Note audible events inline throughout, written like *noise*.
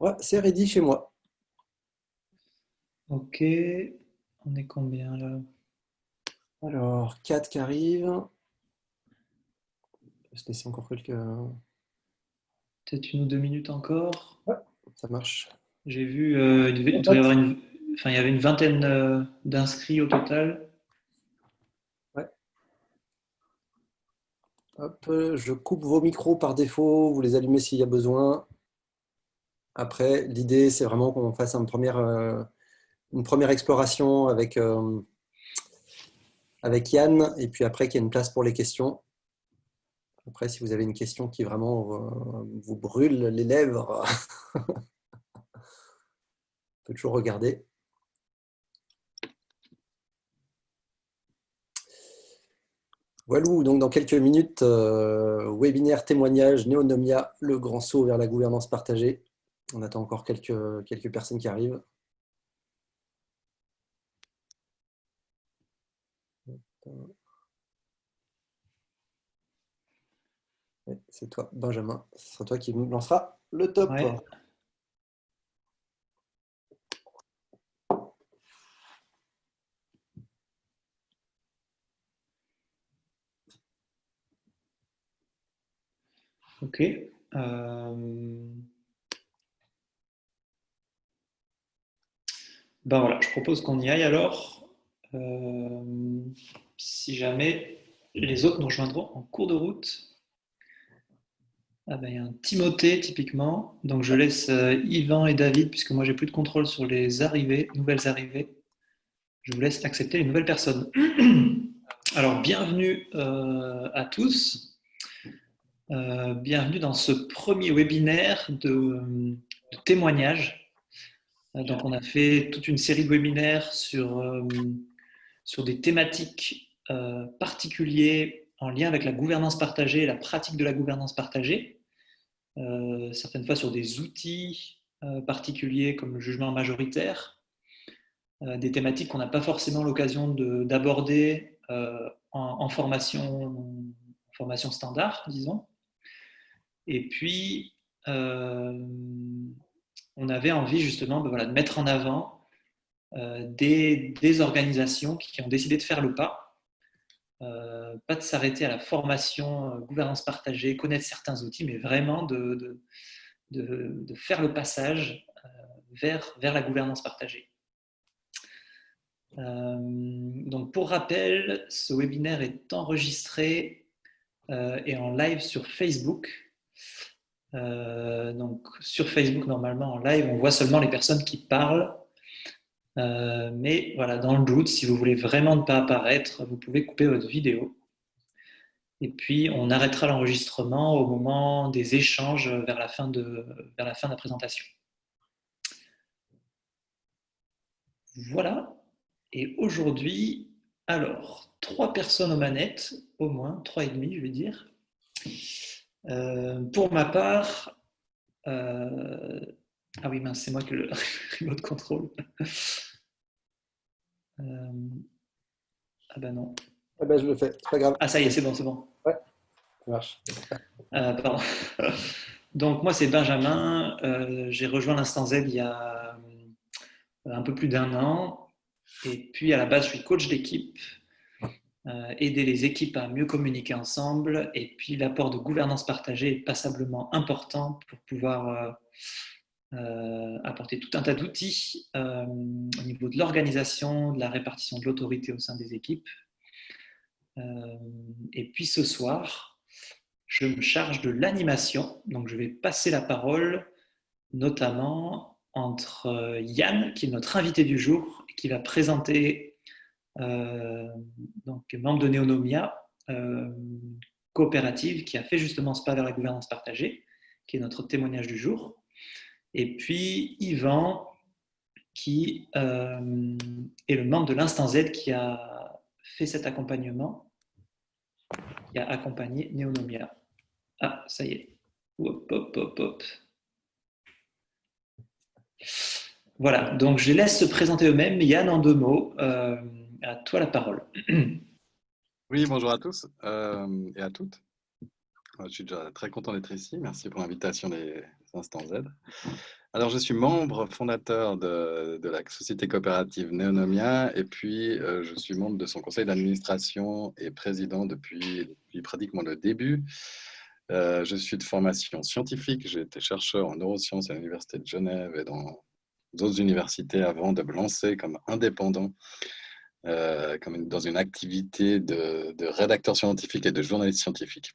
Ouais, c'est ready chez moi. Ok, on est combien là? Alors, 4 qui arrivent. Je vais laisser encore quelques... Peut-être une ou deux minutes encore? Ouais, ça marche. J'ai vu, euh, il, y avoir une... enfin, il y avait une vingtaine euh, d'inscrits au total. Je coupe vos micros par défaut, vous les allumez s'il y a besoin. Après, l'idée, c'est vraiment qu'on fasse une première, euh, une première exploration avec, euh, avec Yann, et puis après qu'il y ait une place pour les questions. Après, si vous avez une question qui vraiment euh, vous brûle les lèvres, *laughs* on peut toujours regarder. Voilà, donc dans quelques minutes, euh, webinaire témoignage Néonomia, le grand saut vers la gouvernance partagée. On attend encore quelques, quelques personnes qui arrivent. C'est toi, Benjamin. Ce sera toi qui lancera le top. Ok. Euh, ben voilà, je propose qu'on y aille alors. Euh, si jamais les autres nous rejoindront en cours de route. Ah ben, il un Timothée typiquement. Donc je laisse euh, Yvan et David, puisque moi j'ai plus de contrôle sur les arrivées, nouvelles arrivées. Je vous laisse accepter les nouvelles personnes. *clears throat* Alors bienvenue à tous. Euh, bienvenue dans ce premier webinaire de, témoignage. Euh, donc, on a fait toute une série de webinaires sur, euh, sur des thématiques particulières en lien avec la gouvernance partagée et la pratique de la gouvernance partagée. certaines fois sur des outils particuliers comme le jugement majoritaire, des thématiques qu'on n'a pas forcément l'occasion d'aborder en, formation, formation standard, disons. Et puis, euh, on avait envie justement de mettre en avant euh, des, organisations qui ont décidé de faire le pas, euh, pas de s'arrêter à la formation, gouvernance partagée, connaître certains outils, mais vraiment de, de, faire le passage vers, vers la gouvernance partagée. donc pour rappel, ce webinaire est enregistré et en live sur Facebook. Euh, donc sur Facebook, normalement, en live, on voit seulement les personnes qui parlent. Euh, mais voilà, dans le doute, si vous voulez vraiment ne pas apparaître, vous pouvez couper votre vidéo. Et puis, on arrêtera l'enregistrement au moment des échanges vers la fin de, vers la, fin de la présentation. Voilà. Et aujourd'hui, alors, trois personnes aux manettes, au moins, trois et demi, je vais dire. Euh, pour ma part, euh, ah oui, mince, c'est moi qui le *laughs* remote contrôle. Euh, ah ben non. Ah ben je le fais, c'est pas grave. Ah ça y est, c'est bon, c'est bon. Ouais, ça marche. pardon. Donc moi c'est Benjamin, j'ai rejoint l'Instant Z il y a un peu plus d'un an. Et puis à la base je suis coach d'équipe euh, aider les équipes à mieux communiquer ensemble. Et puis l'apport de gouvernance partagée est passablement important pour pouvoir euh, euh, apporter tout un tas d'outils au niveau de l'organisation, de la répartition de l'autorité au sein des équipes. et puis ce soir, je me charge de l'animation. Donc je vais passer la parole notamment entre Yann, qui est notre invité du jour, qui va présenter euh, donc membre de Neonomia, euh, coopérative qui a fait justement ce pas vers la gouvernance partagée, qui est notre témoignage du jour. Et puis Yvan, qui euh, est le membre de l'Instant Z qui a fait cet accompagnement, qui a accompagné Neonomia. Ah, ça y est. Voilà, donc je les laisse se présenter eux-mêmes. Yann, en deux mots, à toi la parole. Oui, bonjour à tous euh, et à toutes. Je suis déjà très content d'être ici. Merci pour l'invitation des Instants Z. Alors, je suis membre fondateur de, la société coopérative Neonomia et puis euh, je suis membre de son conseil d'administration et président depuis, depuis, pratiquement le début. Euh, je suis de formation scientifique. J'ai été chercheur en neurosciences à l'Université de Genève et dans d'autres universités avant de me lancer comme indépendant euh, comme dans une activité de, de, rédacteur scientifique et de journaliste scientifique.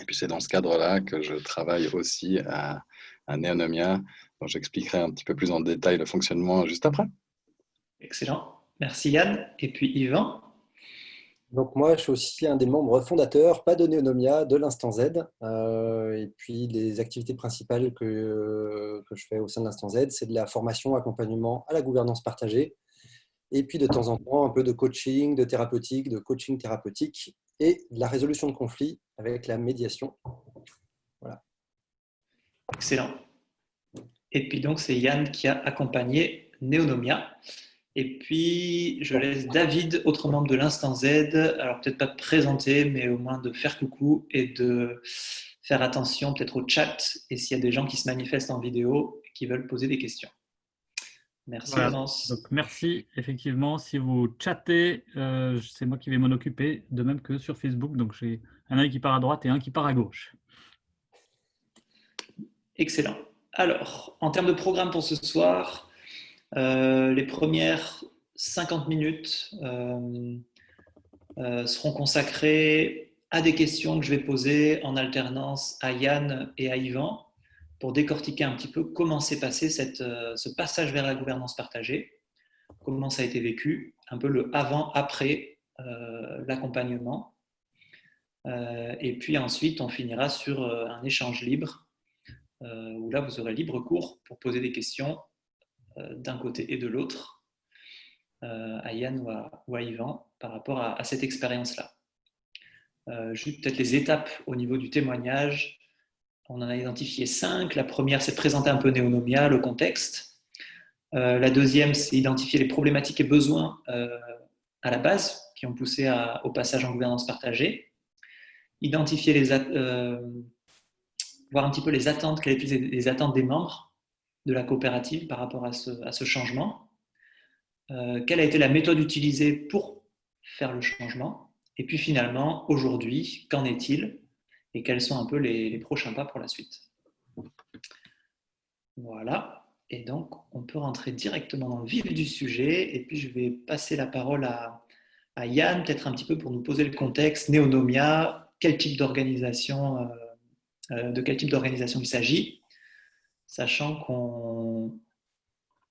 Et puis c'est dans ce cadre-là que je travaille aussi à, à Neonomia, dont j'expliquerai un petit peu plus en détail le fonctionnement juste après. Excellent. Merci Yann. Et puis Yvan donc moi, je suis aussi un des membres fondateurs, pas de Neonomia, de l'Instant Z. Euh, et puis les activités principales que, que je fais au sein de l'Instant Z, c'est de la formation, accompagnement à la gouvernance partagée, et puis de temps en temps un peu de coaching, de thérapeutique, de coaching thérapeutique et de la résolution de conflits avec la médiation. Voilà. Excellent. Et puis donc c'est Yann qui a accompagné Neonomia. Et puis je laisse David, autre membre de l'Instant Z, alors peut-être pas de présenter, mais au moins de faire coucou et de faire attention peut-être au chat et s'il y a des gens qui se manifestent en vidéo et qui veulent poser des questions. Merci Donc, merci. Effectivement, si vous chattez, euh, c'est moi qui vais m'en occuper, de même que sur Facebook. Donc j'ai un œil qui part à droite et un qui part à gauche. Excellent. Alors, en termes de programme pour ce soir, euh, les premières 50 minutes euh, seront consacrées à des questions que je vais poser en alternance à Yann et à Yvan pour décortiquer un petit peu comment s'est passé euh, ce passage vers la gouvernance partagée, comment ça a été vécu, un peu le avant-après euh, l'accompagnement. Euh, et puis ensuite, on finira sur un échange libre, où là, vous aurez libre cours pour poser des questions d'un côté et de l'autre, à Yann ou à, ou Yvan, par rapport à, à cette expérience-là. juste peut-être les étapes au niveau du témoignage, on en a identifié cinq. La première, c'est présenter un peu Néonomia, le contexte. Euh, la deuxième, c'est identifier les problématiques et besoins euh, à la base qui ont poussé au passage en gouvernance partagée. Identifier les, euh, voir un petit peu les attentes, quelles étaient les attentes des membres de la coopérative par rapport à ce changement. quelle a été la méthode utilisée pour faire le changement. Et puis finalement, aujourd'hui, qu'en est-il et quels sont un peu les, prochains pas pour la suite. Voilà, et donc on peut rentrer directement dans le vif du sujet, et puis je vais passer la parole à, Yann, peut-être un petit peu pour nous poser le contexte, Néonomia, quel type d'organisation, euh, euh, de quel type d'organisation il s'agit, sachant qu'on...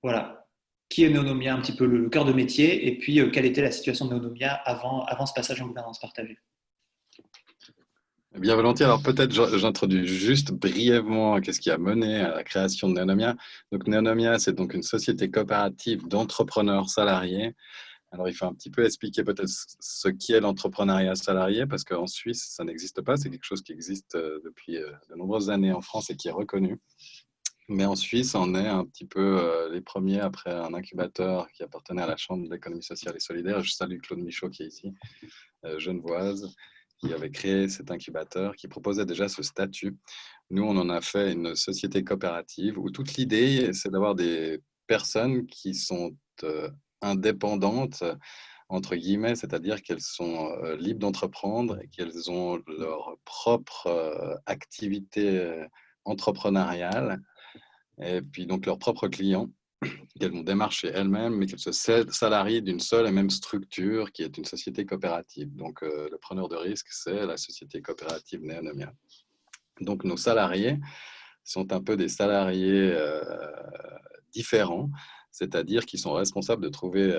Voilà, qui est Néonomia, un petit peu le, cœur de métier, et puis euh, quelle était la situation de Néonomia avant, avant ce passage en gouvernance partagée. Bien volontiers. Alors peut-être j'introduis juste brièvement qu'est-ce qui a mené à la création de Neonomia. Donc Neonomia, c'est donc une société coopérative d'entrepreneurs salariés. Alors il faut un petit peu expliquer peut-être ce qu'est l'entrepreneuriat salarié, parce qu'en Suisse, ça n'existe pas. C'est quelque chose qui existe euh, depuis euh, de nombreuses années en France et qui est reconnu. Mais en Suisse, on est un petit peu euh, les premiers après un incubateur qui appartenait à la Chambre de l'économie sociale et solidaire. Je salue Claude Michaud qui est ici, genevoise qui avait créé cet incubateur, qui proposait déjà ce statut. Nous, on en a fait une société coopérative où toute l'idée, c'est d'avoir des personnes qui sont euh, indépendantes, entre guillemets, c'est-à-dire qu'elles sont euh, libres d'entreprendre et qu'elles ont leur propre euh, activité entrepreneuriale et puis donc leurs propres clients qu'elles vont démarcher elles-mêmes, mais qu'elles se salarient d'une seule et même structure qui est une société coopérative. Donc, euh, le preneur de risque, c'est la société coopérative Néonomia. Donc, nos salariés sont un peu des salariés euh, différents, c'est-à-dire qu'ils sont responsables de trouver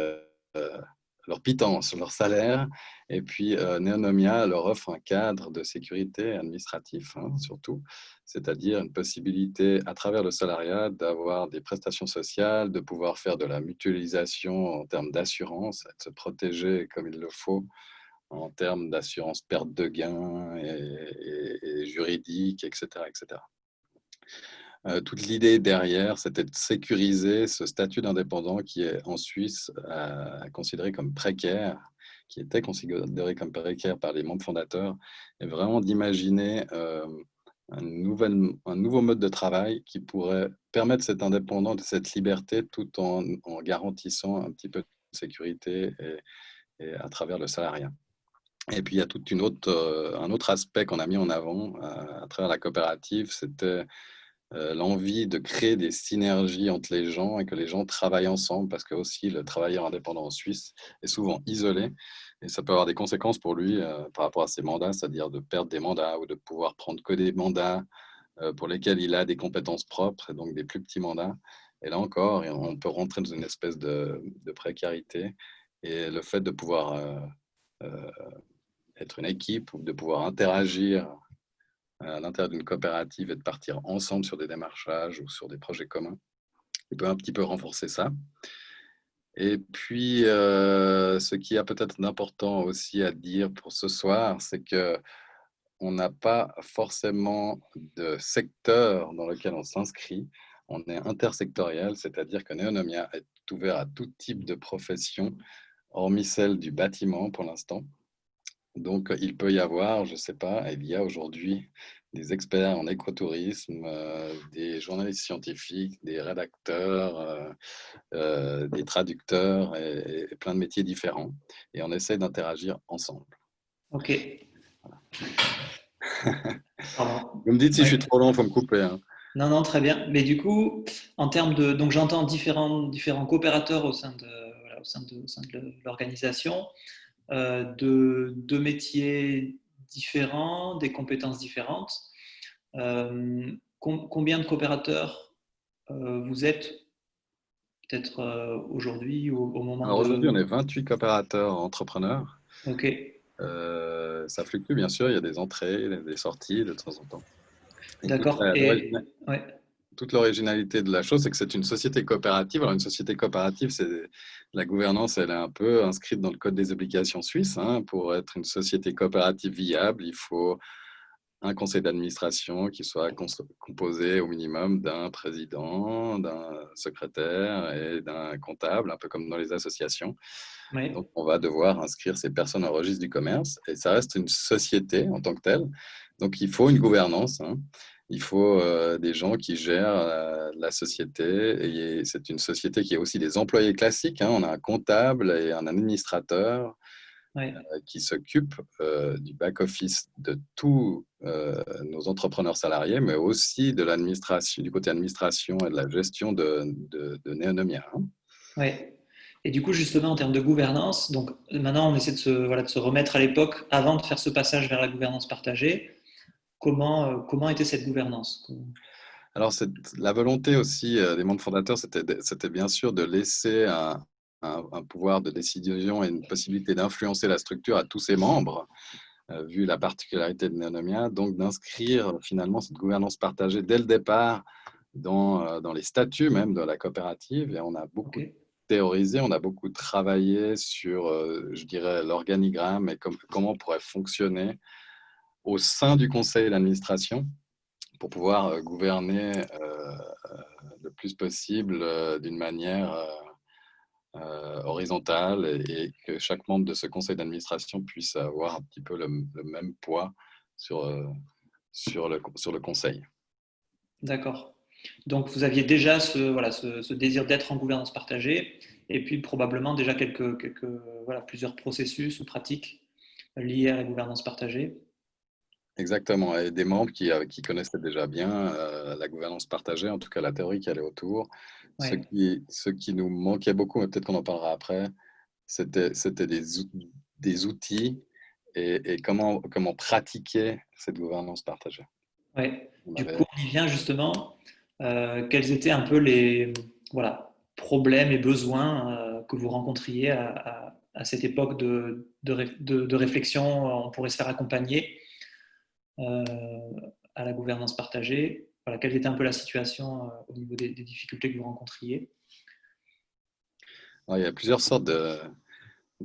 euh, leur pitance, leur salaire. Et puis, euh, Neonomia leur offre un cadre de sécurité administratif, hein, surtout, c'est-à-dire une possibilité, à travers le salariat, d'avoir des prestations sociales, de pouvoir faire de la mutualisation en termes d'assurance, de se protéger comme il le faut en termes d'assurance perte de gains et, et juridique, etc. etc. Euh, toute l'idée derrière, c'était de sécuriser ce statut d'indépendant qui est en Suisse euh, considéré comme précaire, qui était considéré comme précaire par les membres fondateurs, et vraiment d'imaginer un, un, nouveau mode de travail qui pourrait permettre cette indépendance et cette liberté tout en, garantissant un petit peu de sécurité et, à travers le salariat. Et puis, il y a tout autre, euh, un autre aspect qu'on a mis en avant à, travers la coopérative, c'était euh, l'envie de créer des synergies entre les gens et que les gens travaillent ensemble parce que aussi le travailleur indépendant en Suisse est souvent isolé et ça peut avoir des conséquences pour lui euh, par rapport à ses mandats, c'est-à-dire de perdre des mandats ou de pouvoir prendre que des mandats pour lesquels il a des compétences propres et donc des plus petits mandats. Et là encore, on peut rentrer dans une espèce de, de précarité et le fait de pouvoir être une équipe ou de pouvoir interagir à l'intérieur d'une coopérative et de partir ensemble sur des démarchages ou sur des projets communs. Il peut un petit peu renforcer ça. Et puis, euh, ce qui a peut-être d'important aussi à dire pour ce soir, c'est que on n'a pas forcément de secteur dans lequel on s'inscrit. On est intersectoriel, c'est-à-dire que Neonomia est ouvert à tout type de profession, hormis celle du bâtiment pour l'instant. Donc, il peut y avoir, je ne sais pas, il y a aujourd'hui des experts en écotourisme, euh, des journalistes scientifiques, des rédacteurs, euh, euh, des traducteurs et, plein de métiers différents. Et on essaie d'interagir ensemble. Ok. Vous me dites si je suis trop long, il faut me couper. Hein. Non, non, très bien. Mais du coup, en termes de. Donc, j'entends différents, différents coopérateurs au sein de, au sein de, de l'organisation. Euh, de, métiers différents, des compétences différentes. Euh, combien de coopérateurs euh, vous êtes peut-être aujourd'hui au, au, moment aujourd'hui, on est 28 coopérateurs entrepreneurs. Ok. ça fluctue, bien sûr, il y a des entrées, des sorties de temps en temps. D'accord. Et, ouais toute l'originalité de la chose, c'est que c'est une société coopérative. Alors, une société coopérative, c'est la gouvernance, elle est un peu inscrite dans le code des obligations suisses. Hein. Pour être une société coopérative viable, il faut un conseil d'administration qui soit composé au minimum d'un président, d'un secrétaire et d'un comptable, un peu comme dans les associations. Donc, on va devoir inscrire ces personnes au registre du commerce et ça reste une société en tant que telle. Donc, il faut une gouvernance. Hein il faut euh, des gens qui gèrent euh, la société. Et c'est une société qui a aussi des employés classiques. Hein. On a un comptable et un administrateur euh, qui s'occupent du back-office de tous nos entrepreneurs salariés, mais aussi de l'administration, du côté administration et de la gestion de, de, de Néonomia. Hein. Et du coup, justement, en termes de gouvernance, donc maintenant, on essaie de se, voilà, de se remettre à l'époque avant de faire ce passage vers la gouvernance partagée. Comment, euh, comment était cette gouvernance? Alors, la volonté aussi euh, des membres fondateurs, c'était bien sûr de laisser un, pouvoir de décision et une possibilité d'influencer la structure à tous ses membres, euh, vu la particularité de Neonomia, donc d'inscrire finalement cette gouvernance partagée dès le départ dans, dans, les statuts même de la coopérative. Et on a beaucoup théorisé, on a beaucoup travaillé sur, je dirais, l'organigramme et comment pourrait fonctionner au sein du conseil d'administration pour pouvoir euh, gouverner euh, euh, le plus possible d'une manière horizontale et, que chaque membre de ce conseil d'administration puisse avoir un petit peu le, même poids sur, sur, le, sur le conseil. D'accord. Donc, vous aviez déjà ce, voilà, ce, désir d'être en gouvernance partagée et puis probablement déjà quelques, quelques, voilà, plusieurs processus ou pratiques liées à la gouvernance partagée. Exactement, et des membres qui, euh, qui connaissaient déjà bien euh, la gouvernance partagée, en tout cas la théorie qui allait autour. Ce, qui, ce qui nous manquait beaucoup, mais peut-être qu'on en parlera après, c'était des, des outils et, et, comment, comment pratiquer cette gouvernance partagée. Oui, du coup, on y vient justement. Euh, quels étaient un peu les voilà, problèmes et besoins que vous rencontriez à, à, cette époque de, de, de, réflexion On pourrait se faire accompagner? À la gouvernance partagée. Voilà, quelle était un peu la situation euh, au niveau des, difficultés que vous rencontriez Il y a plusieurs sortes de,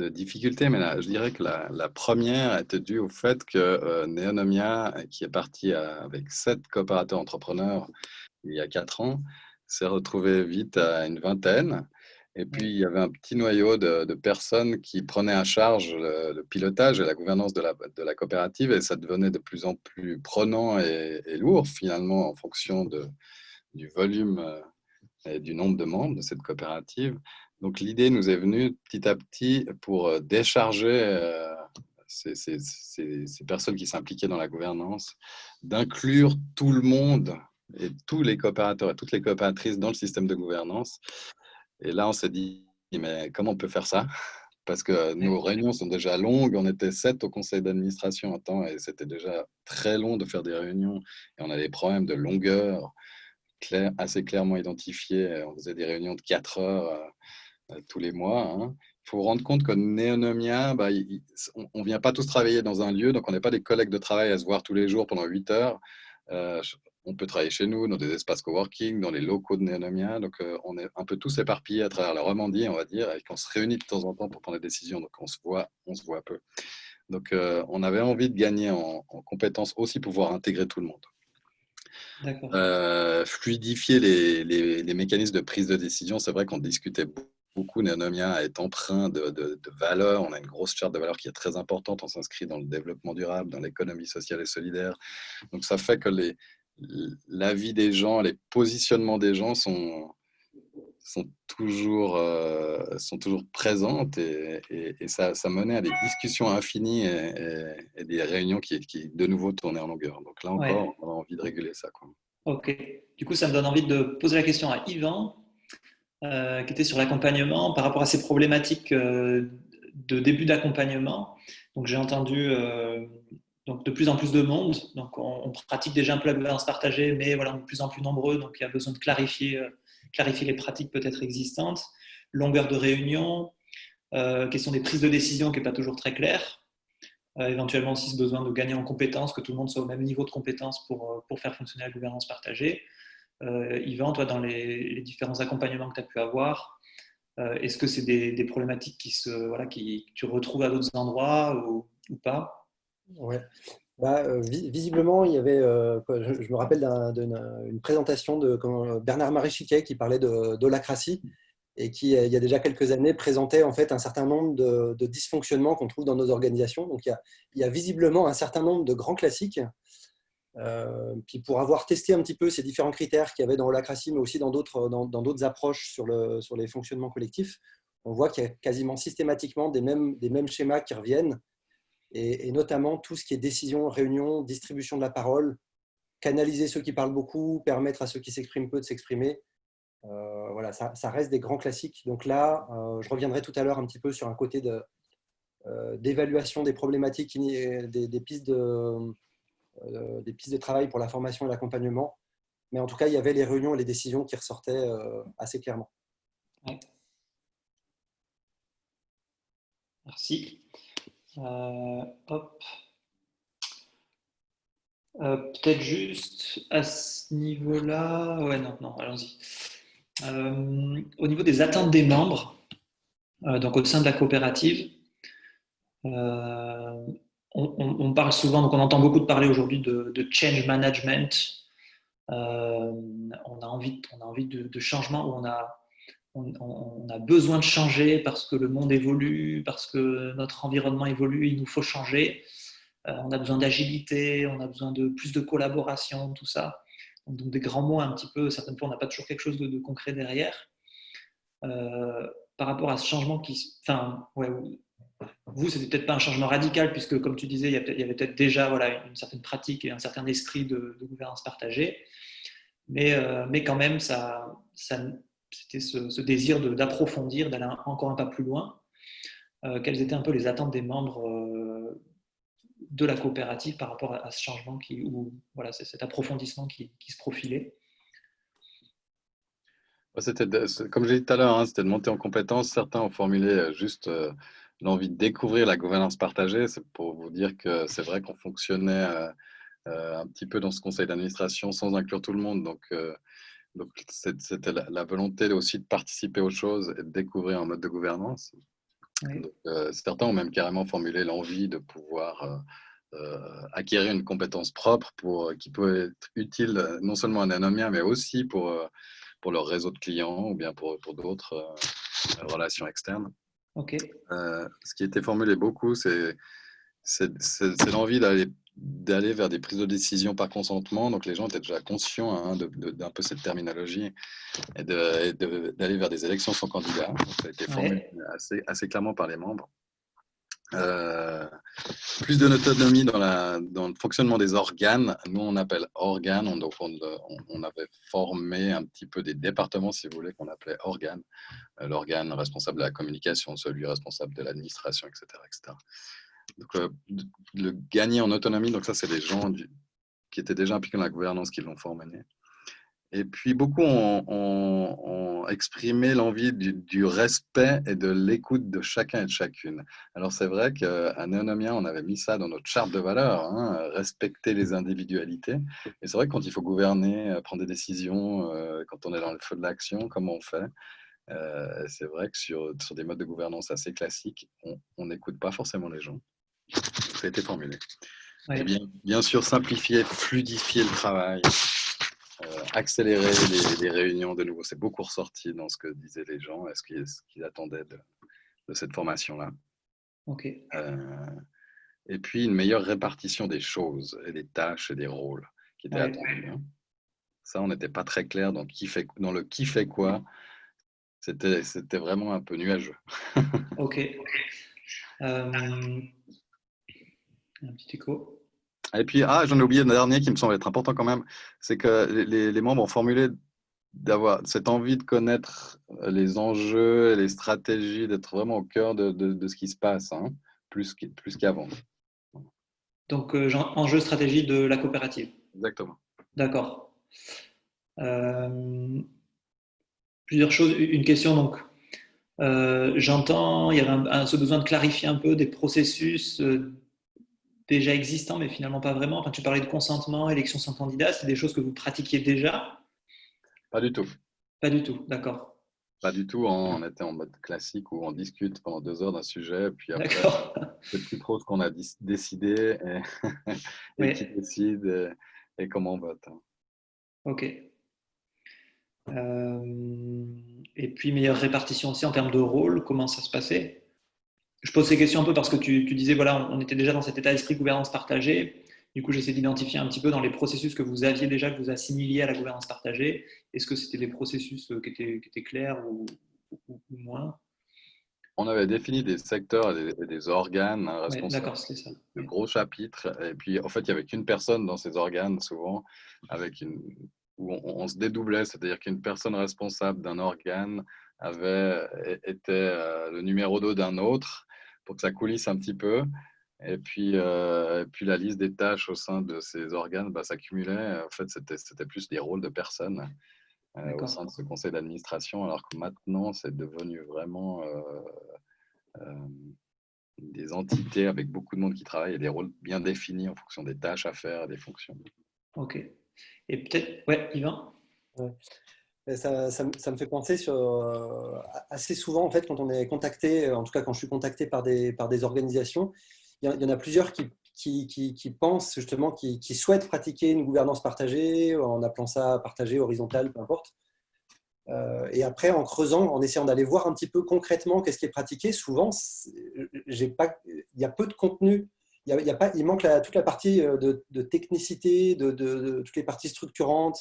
difficultés, mais je dirais que la, première était due au fait que euh, Neonomia, qui est parti avec sept coopérateurs entrepreneurs il y a quatre ans, s'est retrouvé vite à une vingtaine. Et puis, il y avait un petit noyau de, personnes qui prenaient à charge le, pilotage et la gouvernance de la, de la, coopérative, et ça devenait de plus en plus prenant et, lourd, finalement, en fonction de, du volume euh, et du nombre de membres de cette coopérative. Donc, l'idée nous est venue petit à petit pour euh, décharger euh, ces, ces, ces personnes qui s'impliquaient dans la gouvernance, d'inclure tout le monde et tous les coopérateurs et toutes les coopératrices dans le système de gouvernance et là, on s'est dit, mais comment on peut faire ça? Parce que nos réunions sont déjà longues. On était sept au conseil d'administration en temps et c'était déjà très long de faire des réunions. Et on a des problèmes de longueur clair, assez clairement identifiés. On faisait des réunions de quatre heures euh, euh, tous les mois. Hein. Il faut rendre compte que Néonomia, bah, on ne vient pas tous travailler dans un lieu, donc on n'est pas des collègues de travail à se voir tous les jours pendant huit heures. Euh, on peut travailler chez nous, dans des espaces coworking, dans les locaux de Néonomia. Donc, euh, on est un peu tous éparpillés à travers la Romandie, on va dire, et qu'on se réunit de temps en temps pour prendre des décisions. Donc, on se voit, on se voit peu. Donc, euh, on avait envie de gagner en, compétences aussi, pouvoir intégrer tout le monde. Euh, fluidifier les, mécanismes de prise de décision. C'est vrai qu'on discutait beaucoup. Néonomia est empreint de, de, de valeurs. On a une grosse charte de valeurs qui est très importante. On s'inscrit dans le développement durable, dans l'économie sociale et solidaire. Donc, ça fait que les, la vie des gens, les positionnements des gens sont, sont, toujours, euh, sont toujours présentes et, ça, ça, menait à des discussions infinies et, des réunions qui, qui, de nouveau, tournaient en longueur. Donc là encore, on a envie de réguler ça. Quoi. Ok. Du coup, ça me donne envie de poser la question à Yvan, euh, qui était sur l'accompagnement par rapport à ces problématiques euh, de début d'accompagnement. Donc j'ai entendu donc de plus en plus de monde. Donc on, pratique déjà un peu la gouvernance partagée, mais voilà, on est de plus en plus nombreux, donc il y a besoin de clarifier, euh, clarifier les pratiques peut-être existantes. Longueur de réunion, euh, question des prises de décision qui n'est pas toujours très claire. Euh, éventuellement aussi ce besoin de gagner en compétences, que tout le monde soit au même niveau de compétences pour, faire fonctionner la gouvernance partagée. Yvan, toi, dans les, différents accompagnements que tu as pu avoir, est-ce que c'est des, problématiques qui se, voilà, qui, que tu retrouves à d'autres endroits ou pas? Ouais. Bah, euh, visiblement, il y avait, euh, je, me rappelle d'une présentation de Bernard Maréchiquet qui parlait d'holacratie et qui, il y a déjà quelques années, présentait en fait un certain nombre de, dysfonctionnements qu'on trouve dans nos organisations. Donc, il y, a, visiblement un certain nombre de grands classiques. Euh, puis pour avoir testé un petit peu ces différents critères qu'il y avait dans holacratie, mais aussi dans d'autres dans, approches sur, le, sur les fonctionnements collectifs, on voit qu'il y a quasiment systématiquement des mêmes, des mêmes schémas qui reviennent et, notamment tout ce qui est décision, réunion, distribution de la parole, canaliser ceux qui parlent beaucoup, permettre à ceux qui s'expriment peu de s'exprimer. Euh, voilà, ça, reste des grands classiques. Donc là, euh, je reviendrai tout à l'heure un petit peu sur un côté euh, d'évaluation des problématiques, des, pistes de, des pistes de travail pour la formation et l'accompagnement. Mais en tout cas, il y avait les réunions et les décisions qui ressortaient assez clairement. Merci. Euh, hop. Euh, peut-être juste à ce niveau-là. Ouais, non, non, allons-y. Euh, au niveau des attentes des membres, donc au sein de la coopérative, on, parle souvent, donc on entend beaucoup de parler aujourd'hui de, change management. on a envie, on a envie de, de changement où on a on, a besoin de changer parce que le monde évolue, parce que notre environnement évolue, il nous faut changer. Euh, on a besoin d'agilité, on a besoin de plus de collaboration, tout ça. Donc, des grands mots un petit peu, certaines fois on n'a pas toujours quelque chose de, concret derrière. Euh, par rapport à ce changement qui... Enfin, ouais, vous, c'était peut-être pas un changement radical, puisque comme tu disais, il y avait peut-être déjà voilà, une certaine pratique et un certain esprit de, gouvernance partagée. Mais, euh, mais quand même, ça, ça, c'était ce, désir d'approfondir, d'aller encore un pas plus loin. Euh, quelles étaient un peu les attentes des membres euh, de la coopérative par rapport à, ce changement qui, ou voilà, cet approfondissement qui, se profilait? Comme je l'ai dit tout à l'heure, hein, c'était de monter en compétence. Certains ont formulé euh, juste l'envie de découvrir la gouvernance partagée. C'est pour vous dire que c'est vrai qu'on fonctionnait un petit peu dans ce conseil d'administration sans inclure tout le monde. Donc, donc, c'était la, volonté aussi de participer aux choses et de découvrir un mode de gouvernance. Euh, certains ont même carrément formulé l'envie de pouvoir euh, euh, acquérir une compétence propre pour, qui peut être utile non seulement à Nanomia, mais aussi pour, pour leur réseau de clients ou bien pour, pour d'autres relations externes. Ce qui était formulé beaucoup, c'est l'envie d'aller d'aller vers des prises de décision par consentement. Donc les gens étaient déjà conscients hein, d'un peu cette terminologie et d'aller vers des élections sans candidat. ça a été formé assez, assez, clairement par les membres. Euh, plus d'autonomie dans, dans le fonctionnement des organes. Nous, on appelle organes. On, donc on, avait formé un petit peu des départements, si vous voulez, qu'on appelait organes. Euh, l'organe responsable de la communication, celui responsable de l'administration, etc., etc. Donc, euh, le gagner en autonomie, donc ça, c'est les gens qui étaient déjà impliqués dans la gouvernance qui l'ont formé. Et puis, beaucoup ont, exprimé l'envie du, respect et de l'écoute de chacun et de chacune. Alors, c'est vrai qu'à Néonomia, on avait mis ça dans notre charte de valeurs, hein, respecter les individualités. Et c'est vrai que quand il faut gouverner, euh, prendre des décisions, euh, quand on est dans le feu de l'action, comment on fait C'est vrai que sur, sur, des modes de gouvernance assez classiques, on n'écoute pas forcément les gens. Ça a été formulé. bien, bien, sûr, simplifier, fluidifier le travail, euh, accélérer les, réunions de nouveau. C'est beaucoup ressorti dans ce que disaient les gens et ce qu'ils attendaient de, cette formation-là. Ok. Euh, et puis une meilleure répartition des choses et des tâches et des rôles qui étaient attendus. Hein. Ça, on n'était pas très clair dans, qui fait, dans le qui fait quoi. C'était vraiment un peu nuageux. ok. *laughs* Euh, un petit écho. Et puis, ah, j'en ai oublié un dernier qui me semble être important quand même, c'est que les, membres ont formulé d'avoir cette envie de connaître les enjeux et les stratégies, d'être vraiment au cœur de, de, ce qui se passe, hein, plus qu'avant. Donc, euh, enjeu stratégie de la coopérative. Exactement. D'accord. Euh, plusieurs choses. Une question, donc, euh, j'entends, il y avait ce besoin de clarifier un peu des processus déjà existants, mais finalement pas vraiment. Enfin, tu parlais de consentement, élection sans candidat, c'est des choses que vous pratiquiez déjà Pas du tout. Pas du tout, d'accord. Pas du tout. On était en mode classique où on discute pendant deux heures d'un sujet, puis après, c'est plus trop ce qu'on a décidé et, *laughs* qui décide et, comment on vote. Ok. Euh, et puis, meilleure répartition aussi en termes de rôle, comment ça se passait? Je pose ces questions un peu parce que tu, disais, voilà, on était déjà dans cet état d'esprit gouvernance partagée. Du coup, j'essaie d'identifier un petit peu dans les processus que vous aviez déjà, que vous assimiliez à la gouvernance partagée. Est-ce que c'était des processus euh, qui étaient, qui étaient clairs ou, moins? On avait défini des secteurs et des, organes responsables ça. de gros chapitres. Et puis, en fait, il n'y avait qu'une personne dans ces organes, souvent, avec une, où on, se dédoublait, c'est-à-dire qu'une personne responsable d'un organe avait été euh, le numéro 2 d'un autre pour que ça coulisse un petit peu. Et puis, euh, puis la liste des tâches au sein de ces organes bah, s'accumulait. En fait, c'était plus des rôles de personnes euh, au sein de ce conseil d'administration, alors que maintenant, c'est devenu vraiment euh, des entités avec beaucoup de monde qui travaille et des rôles bien définis en fonction des tâches à faire et des fonctions. Ok. Et peut-être, ouais, Yvan? Ça, me fait penser euh, assez souvent, en fait, quand on est contacté, en tout cas quand je suis contacté par des, organisations, il y, en a plusieurs qui, pensent justement, qui, souhaitent pratiquer une gouvernance partagée, en appelant ça partagée, horizontale, peu importe. Euh, et après, en creusant, en essayant d'aller voir un petit peu concrètement qu'est-ce qui est pratiqué, souvent, il y a peu de contenu. Il, manque toute la partie euh, de, technicité, de, toutes les parties structurantes,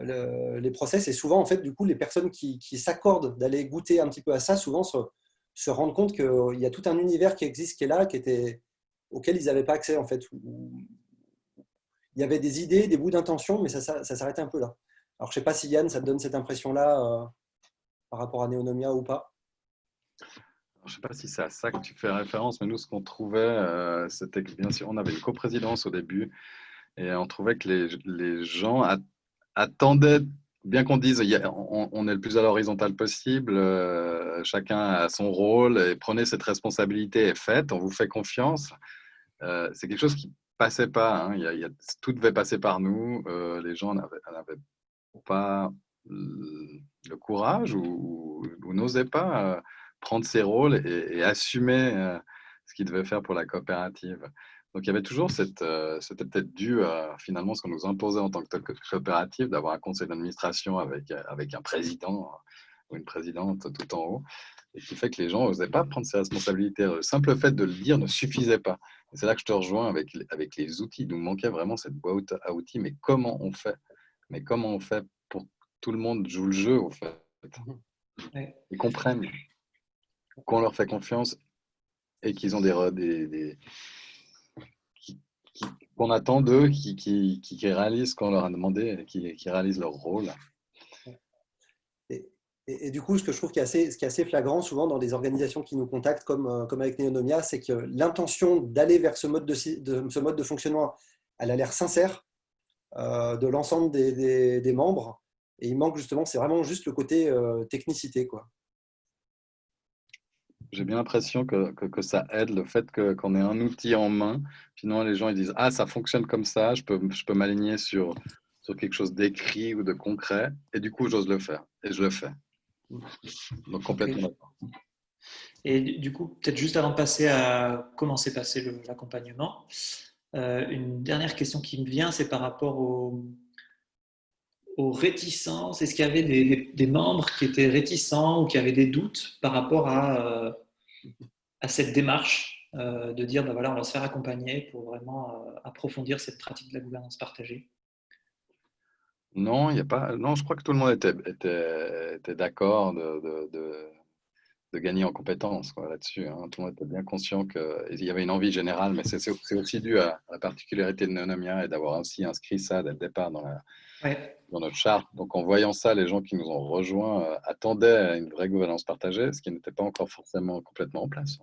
les process. Et souvent, en fait, du coup, les personnes qui, s'accordent d'aller goûter un petit peu à ça, souvent se, rendent compte qu'il y a tout un univers qui existe, qui est là, qui était, auquel ils n'avaient pas accès, en fait. Il y avait des idées, des bouts d'intention, mais ça, ça, s'arrêtait un peu là. Alors, je sais pas si Yann, ça te donne cette impression-là euh, par rapport à Neonomia ou pas je ne sais pas si c'est à ça que tu fais référence, mais nous, ce qu'on trouvait, euh, c'était que bien sûr, on avait une coprésidence au début et on trouvait que les, les gens attendait, bien qu'on dise on, est le plus à l'horizontale possible, euh, chacun a son rôle et prenez cette responsabilité et faites, on vous fait confiance. Euh, c'est quelque chose qui passait pas. Hein. Tout devait passer par nous. Euh, les gens n'avaient pas le courage ou, n'osaient pas prendre ces rôles et, et assumer ce qu'ils devaient faire pour la coopérative. Donc il y avait toujours cette, euh, c'était peut-être dû à finalement ce qu'on nous imposait en tant que coopérative d'avoir un conseil d'administration avec, euh, avec un président ou une présidente tout en haut, et qui fait que les gens n'osaient pas prendre ses responsabilités. Le simple fait de le dire ne suffisait pas. Et c'est là que je te rejoins avec, avec les outils. Il nous manquait vraiment cette boîte à outils, mais comment on fait? Mais comment on fait pour que tout le monde joue le jeu, au fait? Ils comprennent qu'on leur fait confiance et qu'ils ont des, des, des qu'on attend d'eux, qui, qui, qui, réalisent ce qu'on leur a demandé, qui, qui réalisent leur rôle. Et, du coup, ce que je trouve qui est assez, qui est assez flagrant souvent dans les organisations qui nous contactent, comme, euh, comme avec Neonomia, c'est que l'intention d'aller vers ce mode de, ce mode de fonctionnement, elle a l'air sincère euh, de l'ensemble des, des, membres. Et il manque justement, c'est vraiment juste le côté euh, technicité. Quoi. J'ai bien l'impression que, que, ça aide le fait qu'on ait un outil en main. Finalement, les gens ils disent Ah, ça fonctionne comme ça, je peux, je peux m'aligner sur, sur quelque chose d'écrit ou de concret. Et du coup, j'ose le faire. Et je le fais. Donc, complètement d'accord. Et du coup, peut-être juste avant de passer à comment s'est passé l'accompagnement, euh, une dernière question qui me vient, c'est par rapport aux, aux réticences. Est-ce qu'il y avait des, des, membres qui étaient réticents ou qui avaient des doutes par rapport à, euh, à cette démarche euh, de dire, ben voilà, on va se faire accompagner pour vraiment euh, approfondir cette pratique de la gouvernance partagée Non, y a pas. Non, je crois que tout le monde était, d'accord de, gagner en compétences là-dessus. Hein. Tout le monde était bien conscient qu'il y avait une envie générale, mais c'est aussi dû à, la particularité de Neonomia et d'avoir aussi inscrit ça dès le départ dans, la, dans notre charte. Donc, en voyant ça, les gens qui nous ont rejoints euh, attendaient une vraie gouvernance partagée, ce qui n'était pas encore forcément complètement en place.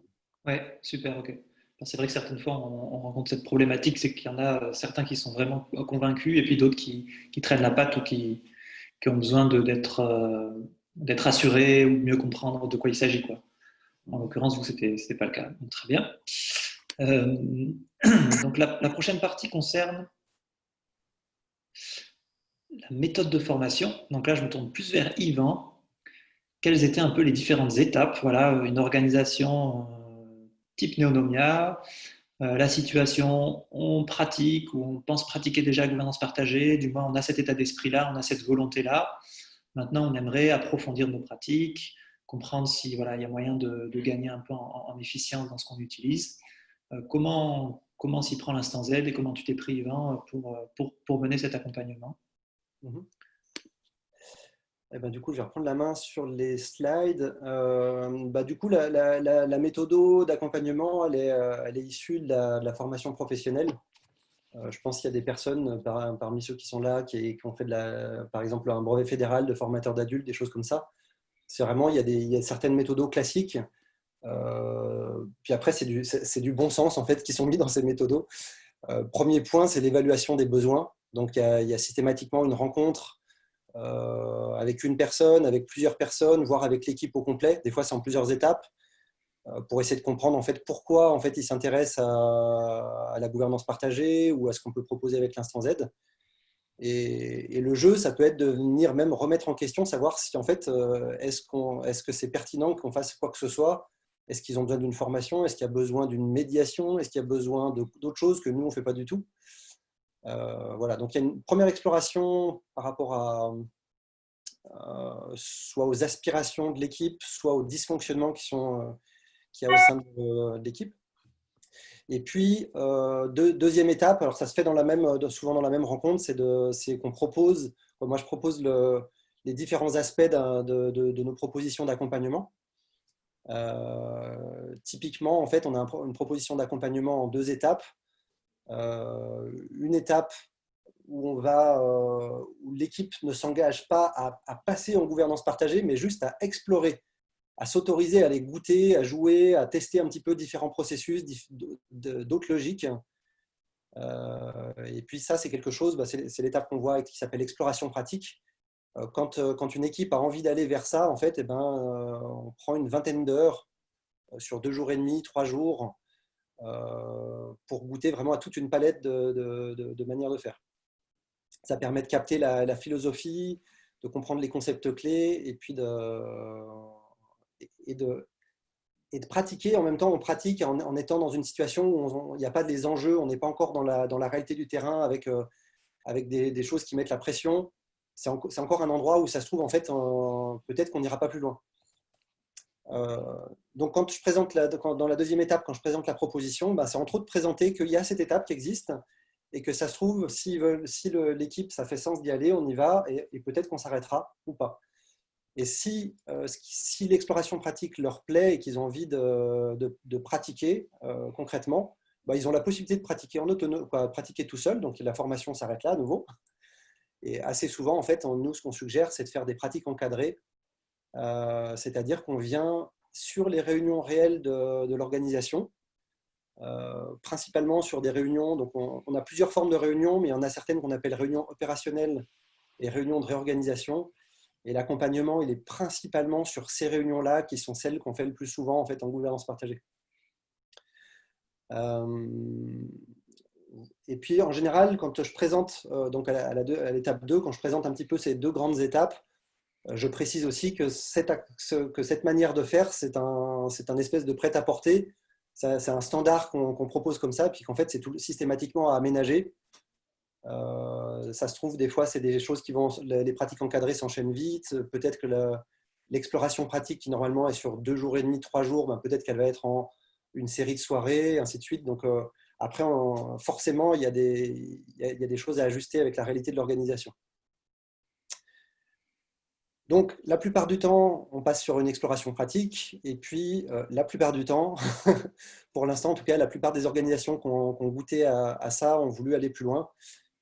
Oui, super, ok. C'est vrai que certaines fois, on, rencontre cette problématique, c'est qu'il y en a euh, certains qui sont vraiment convaincus et puis d'autres qui, qui, traînent la patte ou qui, qui ont besoin d'être euh, d'être assurés ou mieux comprendre de quoi il s'agit. En l'occurrence, vous, ce n'était pas le cas. Très bien. Euh, *clears throat* donc, la, prochaine partie concerne la méthode de formation. Donc là, je me tourne plus vers Yvan. Quelles étaient un peu les différentes étapes? Voilà, une organisation type Neonomia, euh, la situation, on pratique ou on pense pratiquer déjà la gouvernance partagée, du moins on a cet état d'esprit-là, on a cette volonté-là. Maintenant, on aimerait approfondir nos pratiques, comprendre si voilà, il y a moyen de, gagner un peu en, efficience dans ce qu'on utilise. Euh, comment comment s'y prend l'instant Z et comment tu t'es pris, pour, pour, mener cet accompagnement? Eh ben, du coup, je vais reprendre la main sur les slides. Euh, bah, du coup, la, la, méthode d'accompagnement, elle est, euh, elle est, issue de la, formation professionnelle. Euh, je pense qu'il y a des personnes parmi ceux qui sont là qui, ont fait, de la, par exemple, un brevet fédéral de formateur d'adultes, des choses comme ça. C'est vraiment, il y, a des, certaines méthodes classiques. puis après, c'est du, bon sens en fait qui sont mis dans ces méthodes. premier point, c'est l'évaluation des besoins. Donc, il y, a, systématiquement une rencontre euh, avec une personne, avec plusieurs personnes, voire avec l'équipe au complet. Des fois, c'est en plusieurs étapes euh, pour essayer de comprendre en fait pourquoi en fait ils s'intéressent à, la gouvernance partagée ou à ce qu'on peut proposer avec l'instant Z. Et, le jeu, ça peut être de venir même remettre en question, savoir si en fait euh, est-ce est-ce que c'est pertinent qu'on fasse quoi que ce soit? Est-ce qu'ils ont besoin d'une formation? Est-ce qu'il y a besoin d'une médiation? Est-ce qu'il y a besoin d'autres choses que nous on fait pas du tout? Euh, voilà, donc il y a une première exploration par rapport à euh, soit aux aspirations de l'équipe, soit aux dysfonctionnements qui sont euh, qu'il y a au sein de, l'équipe. Et puis, deuxième étape, alors ça se fait dans la même, souvent dans la même rencontre, c'est qu'on propose, moi je propose le, les différents aspects de, nos propositions d'accompagnement. typiquement, en fait, on a une proposition d'accompagnement en deux étapes. Euh, une étape euh, où l'équipe ne s'engage pas à, passer en gouvernance partagée, mais juste à explorer, à s'autoriser à aller goûter, à jouer, à tester un petit peu différents processus, d'autres logiques. Euh, et puis ça, c'est quelque chose, bah, c'est l'étape qu'on voit qui s'appelle exploration pratique. Quand, quand, une équipe a envie d'aller vers ça, en fait, eh ben, on prend une vingtaine d'heures sur deux jours et demi, trois jours, euh, pour goûter vraiment à toute une palette de, de, manières de faire. Ça permet de capter la, philosophie, de comprendre les concepts clés et puis de, et de, pratiquer. En même temps, on pratique en, étant dans une situation où il n'y a pas des enjeux, on n'est pas encore dans la, dans la réalité du terrain avec, euh, avec des, choses qui mettent la pression. c'est encore un endroit où ça se trouve, en fait, peut-être qu'on n'ira pas plus loin. donc, quand je présente dans la deuxième étape, quand je présente la proposition, bah, c'est entre autres présenter qu'il y a cette étape qui existe et que ça se trouve, si, si l'équipe, ça fait sens d'y aller, on y va et, peut-être qu'on s'arrêtera ou pas. Et si, si l'exploration pratique leur plaît et qu'ils ont envie de, pratiquer concrètement, bah, ils ont la possibilité de pratiquer en autonome, pratiquer tout seul, donc la formation s'arrête là à nouveau. Et assez souvent, en fait, nous, ce qu'on suggère, c'est de faire des pratiques encadrées, euh, c'est-à-dire qu'on vient sur les réunions réelles de, l'organisation, euh, principalement sur des réunions. Donc, on, a plusieurs formes de réunions, mais il y en a certaines qu'on appelle réunions opérationnelles et réunions de réorganisation. Et l'accompagnement, il est principalement sur ces réunions-là, qui sont celles qu'on fait le plus souvent en, fait, en gouvernance partagée. Euh, et puis, en général, quand je présente, euh, donc à l'étape 2, quand je présente un petit peu ces deux grandes étapes, euh, je précise aussi que cette, manière de faire, c'est un, un espèce de prêt-à-porter. C'est un standard qu'on propose comme ça, puis qu'en fait, c'est systématiquement à aménager. Euh, ça se trouve, des fois, c'est des choses qui vont, les pratiques encadrées s'enchaînent vite. Peut-être que l'exploration pratique, qui normalement est sur deux jours et demi, trois jours, ben, peut-être qu'elle va être en une série de soirées, ainsi de suite. Donc, après, forcément, il y, a des, il y, a, des, choses à ajuster avec la réalité de l'organisation. Donc, la plupart du temps, on passe sur une exploration pratique. Et puis, euh, la plupart du temps, *laughs* pour l'instant en tout cas, la plupart des organisations qui ont, goûté à, ça ont voulu aller plus loin.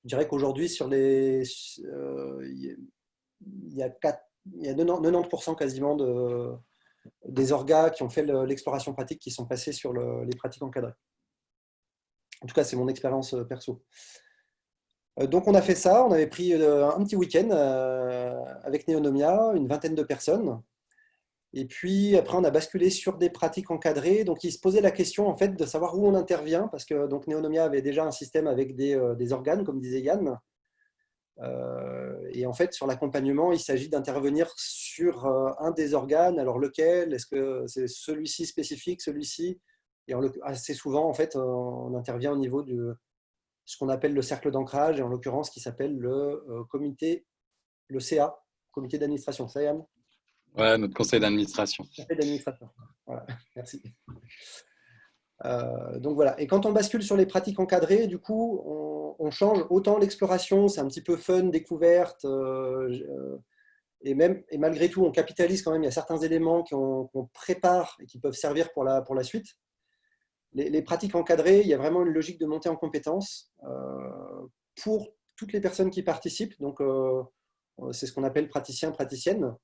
Je dirais qu'aujourd'hui, sur les, euh, il y a, 4, il y a 90% quasiment de, des orgas qui ont fait l'exploration pratique qui sont passés sur les pratiques encadrées. En tout cas, c'est mon expérience euh, perso. Euh, donc, on a fait ça. On avait pris un petit week-end avec Neonomia, une vingtaine de personnes. Et puis, après, on a basculé sur des pratiques encadrées. Donc, il se posait la question, en fait, de savoir où on intervient, parce que donc, Neonomia avait déjà un système avec des, des organes, comme disait Yann. et en fait, sur l'accompagnement, il s'agit d'intervenir sur un des organes. Alors, lequel? Est-ce que c'est celui-ci spécifique, celui-ci? Et assez souvent, en fait, on intervient au niveau de ce qu'on appelle le cercle d'ancrage, et en l'occurrence, qui s'appelle le euh, comité, le CA, comité d'administration. Ça, Yann? Ouais, notre conseil d'administration. Conseil d'administration. Voilà, merci. Euh, donc voilà. Et quand on bascule sur les pratiques encadrées, du coup, on, change autant l'exploration, c'est un petit peu fun, découverte, euh, et même et malgré tout, on capitalise quand même. Il y a certains éléments qu'on prépare et qui peuvent servir pour la, pour la suite les, pratiques encadrées, il y a vraiment une logique de montée en compétences euh, pour toutes les personnes qui participent. Donc, euh, c'est ce qu'on appelle praticien, praticienne.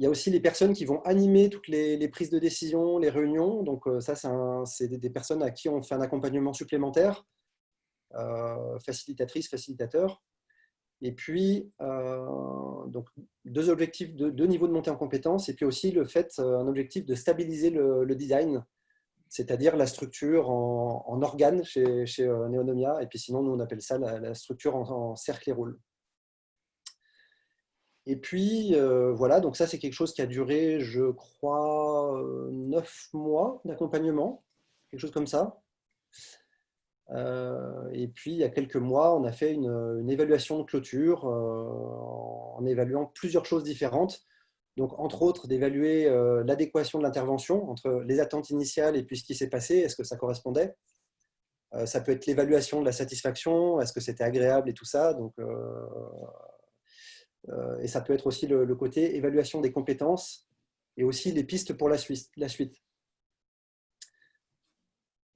Il y a aussi les personnes qui vont animer toutes les, prises de décision, les réunions. Donc, euh, ça, c'est des, personnes à qui on fait un accompagnement supplémentaire, facilitatrice, facilitateur. Et puis, donc, deux objectifs, de, deux niveaux de montée en compétences, et puis aussi le fait, un objectif de stabiliser le design c'est-à-dire la structure en, en organe chez, chez euh, Neonomia, et puis sinon, nous, on appelle ça la, structure en, cercle et rôle. Et puis, euh, voilà, donc ça, c'est quelque chose qui a duré, je crois, euh, neuf mois d'accompagnement, quelque chose comme ça. et puis, il y a quelques mois, on a fait une, évaluation de clôture en évaluant plusieurs choses différentes donc, entre autres, d'évaluer euh, l'adéquation de l'intervention entre les attentes initiales et puis ce qui s'est passé, est-ce que ça correspondait? Euh, Ça peut être l'évaluation de la satisfaction, est-ce que c'était agréable et tout ça. Donc, euh, et ça peut être aussi le, côté évaluation des compétences et aussi les pistes pour la suite. Suite.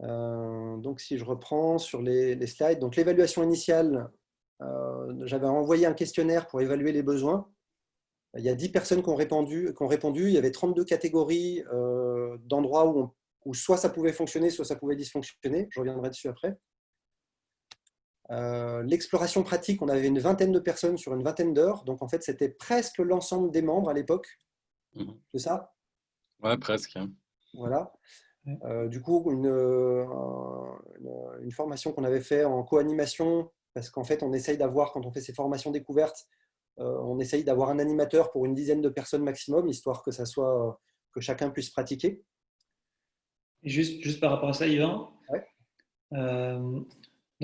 donc, si je reprends sur les, slides, donc l'évaluation initiale, j'avais envoyé un questionnaire pour évaluer les besoins. Il y a 10 personnes qui ont répondu. Qui ont répondu. Il y avait 32 catégories euh, d'endroits où, où, soit ça pouvait fonctionner, soit ça pouvait dysfonctionner. Je reviendrai dessus après. Euh, l'exploration pratique, on avait une vingtaine de personnes sur une vingtaine d'heures. Donc, en fait, c'était presque l'ensemble des membres à l'époque. Mhm. C'est ça? Ouais, presque. Voilà. Euh, du coup, une, une, formation qu'on avait fait en co-animation, parce qu'en fait, on essaye d'avoir, quand on fait ces formations découvertes, euh, on essaye d'avoir un animateur pour une dizaine de personnes maximum, histoire que, ça soit, que chacun puisse pratiquer. juste, juste par rapport à ça, Yvan, euh,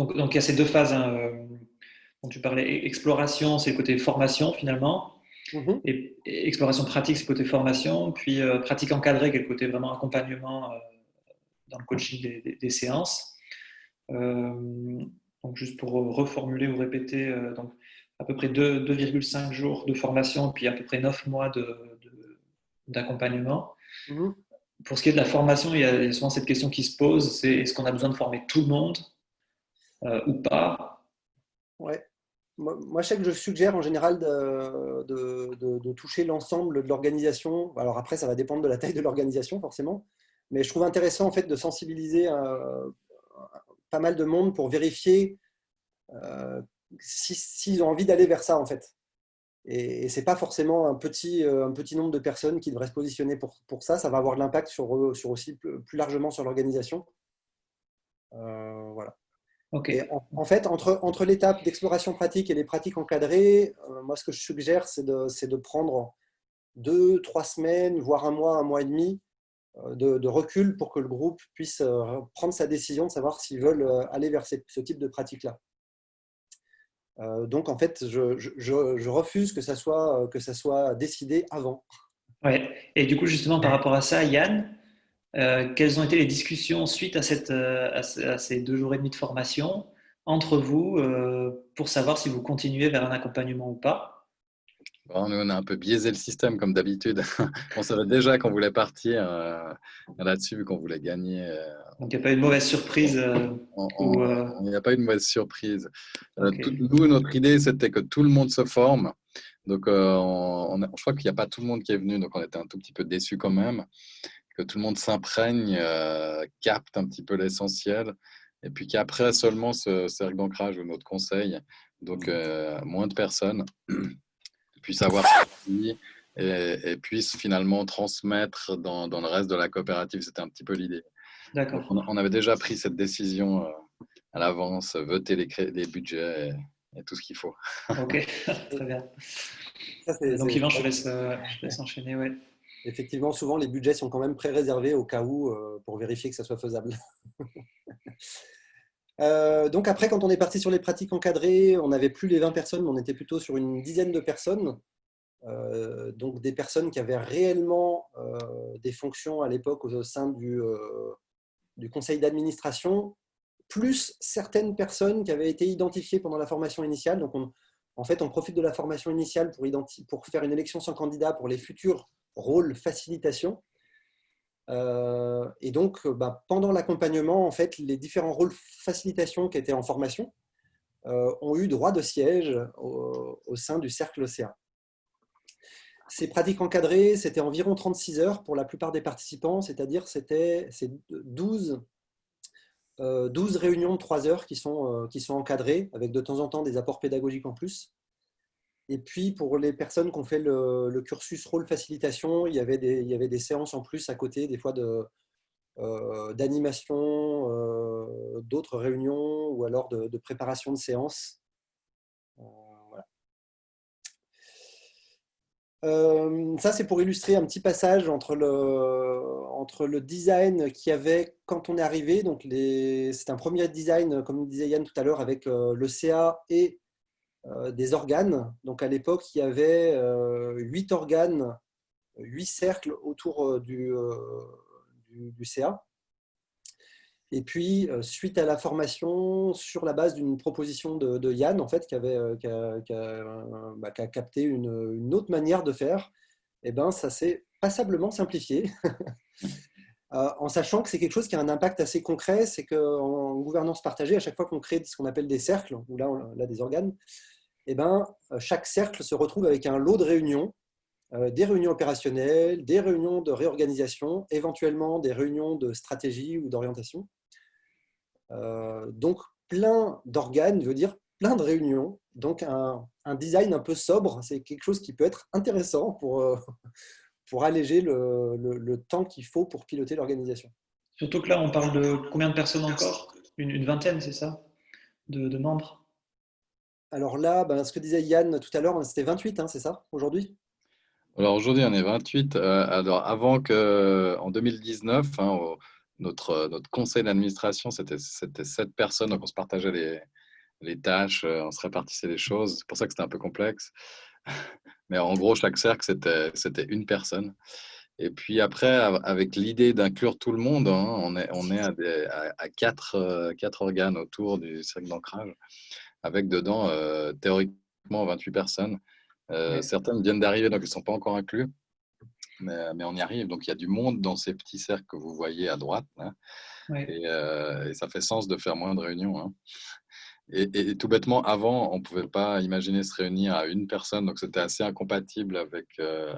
donc, donc, il y a ces deux phases. Hein, euh, tu parlais exploration, c'est le côté formation finalement. Mhm. Et, exploration pratique, c'est le côté formation. Puis pratique encadrée, qui est le côté vraiment accompagnement dans le coaching des, séances. donc, juste pour reformuler ou répéter, donc, à peu près 2,5 jours de formation, puis à peu près 9 mois d'accompagnement. De, mhm. Pour ce qui est de la formation, il y, a, souvent cette question qui se pose, c'est est-ce qu'on a besoin de former tout le monde? Euh, ou pas Ouais. Moi, je sais que je suggère en général de, toucher l'ensemble de l'organisation. Alors après, ça va dépendre de la taille de l'organisation, forcément. Mais je trouve intéressant en fait de sensibiliser euh, pas mal de monde pour vérifier euh, s'ils ont envie d'aller vers ça, en fait. Et, ce n'est pas forcément un petit, euh, un petit nombre de personnes qui devraient se positionner pour, pour ça. Ça va avoir de l'impact sur, sur aussi plus largement sur l'organisation. Voilà. En, fait, entre, entre l'étape d'exploration pratique et les pratiques encadrées, euh, moi, ce que je suggère, c'est de, de, prendre deux, trois semaines, voire un mois, un mois et demi de, de recul pour que le groupe puisse prendre sa décision de savoir s'ils veulent aller vers ce type de pratique-là. Euh, donc, en fait, je, refuse que ça, soit, que ça soit décidé avant. Ouais. Et du coup, justement, par rapport à ça, Yann, euh, quelles ont été les discussions suite à, cette, euh, à, ces deux jours et demi de formation entre vous pour savoir si vous continuez vers un accompagnement ou pas? On a un peu biaisé le système comme d'habitude. *laughs* on savait déjà qu'on voulait partir euh, là-dessus, qu'on voulait gagner. Euh, Donc il n'y a pas eu de mauvaise surprise euh, Il n'y a pas eu de mauvaise surprise. nous, notre idée, c'était que tout le monde se forme. Donc on, je crois qu'il n'y a pas tout le monde qui est venu, donc on était un tout petit peu déçus quand même. Que tout le monde s'imprègne, capte un petit peu l'essentiel. Et puis qu'après seulement ce cercle d'ancrage ou notre conseil. Donc moins de personnes *clears throat* puisse avoir *laughs* et, et puisse finalement transmettre dans, dans, le reste de la coopérative. C'était un petit peu l'idée. D'accord. On, avait déjà pris cette décision euh, à l'avance, voter les, les budgets et, tout ce qu'il faut. Ok, *laughs* *laughs* très bien. Donc Yvan, je laisse, euh, je laisse enchaîner. Ouais. Effectivement, souvent les budgets sont quand même pré-réservés au cas où euh, pour vérifier que ça soit faisable. *laughs* Euh, donc après, quand on est parti sur les pratiques encadrées, on n'avait plus les 20 personnes, mais on était plutôt sur une dizaine de personnes. Euh, donc des personnes qui avaient réellement des fonctions à l'époque au sein du, du conseil d'administration, plus certaines personnes qui avaient été identifiées pendant la formation initiale. Donc en fait, on profite de la formation initiale pour, pour faire une élection sans candidat pour les futurs rôles facilitation. Euh, et donc, euh, bah, pendant l'accompagnement, en fait, les différents rôles facilitation qui étaient en formation euh, ont eu droit de siège au, sein du cercle OCA. Ces pratiques encadrées, c'était environ 36 heures pour la plupart des participants, c'est-à-dire c'était 12, 12 réunions de 3 heures qui sont, qui sont encadrées, avec de temps en temps des apports pédagogiques en plus. Et puis, pour les personnes qui ont fait le, cursus rôle facilitation, il y, avait des, séances en plus à côté, des fois euh, d'animation, euh, d'autres réunions ou alors de, préparation de séances. Euh, ça, c'est pour illustrer un petit passage entre le, entre le design qu'il y avait quand on est arrivé. C'est un premier design, comme disait Yann tout à l'heure, avec le CA et des organes. Donc à l'époque, il y avait euh, huit organes, huit cercles autour euh, du, du, CA. Et puis, suite à la formation, sur la base d'une proposition de, Yann, en fait, qui, avait, qui, a, bah, capté une, autre manière de faire, eh ben, ça s'est passablement simplifié. *laughs* en sachant que c'est quelque chose qui a un impact assez concret, c'est qu'en gouvernance partagée, à chaque fois qu'on crée ce qu'on appelle des cercles, ou là, on a des organes, eh ben, euh, chaque cercle se retrouve avec un lot de réunions, euh, des réunions opérationnelles, des réunions de réorganisation, éventuellement des réunions de stratégie ou d'orientation. Euh, donc, plein d'organes veut dire plein de réunions. Donc, un, design un peu sobre, c'est quelque chose qui peut être intéressant pour, pour alléger le, temps qu'il faut pour piloter l'organisation. Surtout que là, on parle de combien de personnes encore? Une, vingtaine, c'est ça? De membres? Alors là, ben, ce que disait Yann tout à l'heure, c'était 28, hein, c'est ça, aujourd'hui? Alors aujourd'hui, on est 28. Euh, alors avant que, en 2019, hein, notre, notre conseil d'administration, c'était 7 personnes, donc on se partageait les tâches, on se répartissait les choses. C'est pour ça que c'était un peu complexe. Mais en gros, chaque cercle, c'était une personne. Et puis après, avec l'idée d'inclure tout le monde, hein, on est, on est à, quatre, quatre, organes autour du cercle d'ancrage, avec dedans, théoriquement, 28 personnes. Certaines viennent d'arriver, donc elles ne sont pas encore inclus. Mais, mais, on y arrive. Donc il y a du monde dans ces petits cercles que vous voyez à droite. Hein. Et, et, ça fait sens de faire moins de réunions. Hein. Et, tout bêtement, avant, on ne pouvait pas imaginer se réunir à une personne, donc c'était assez incompatible avec, euh,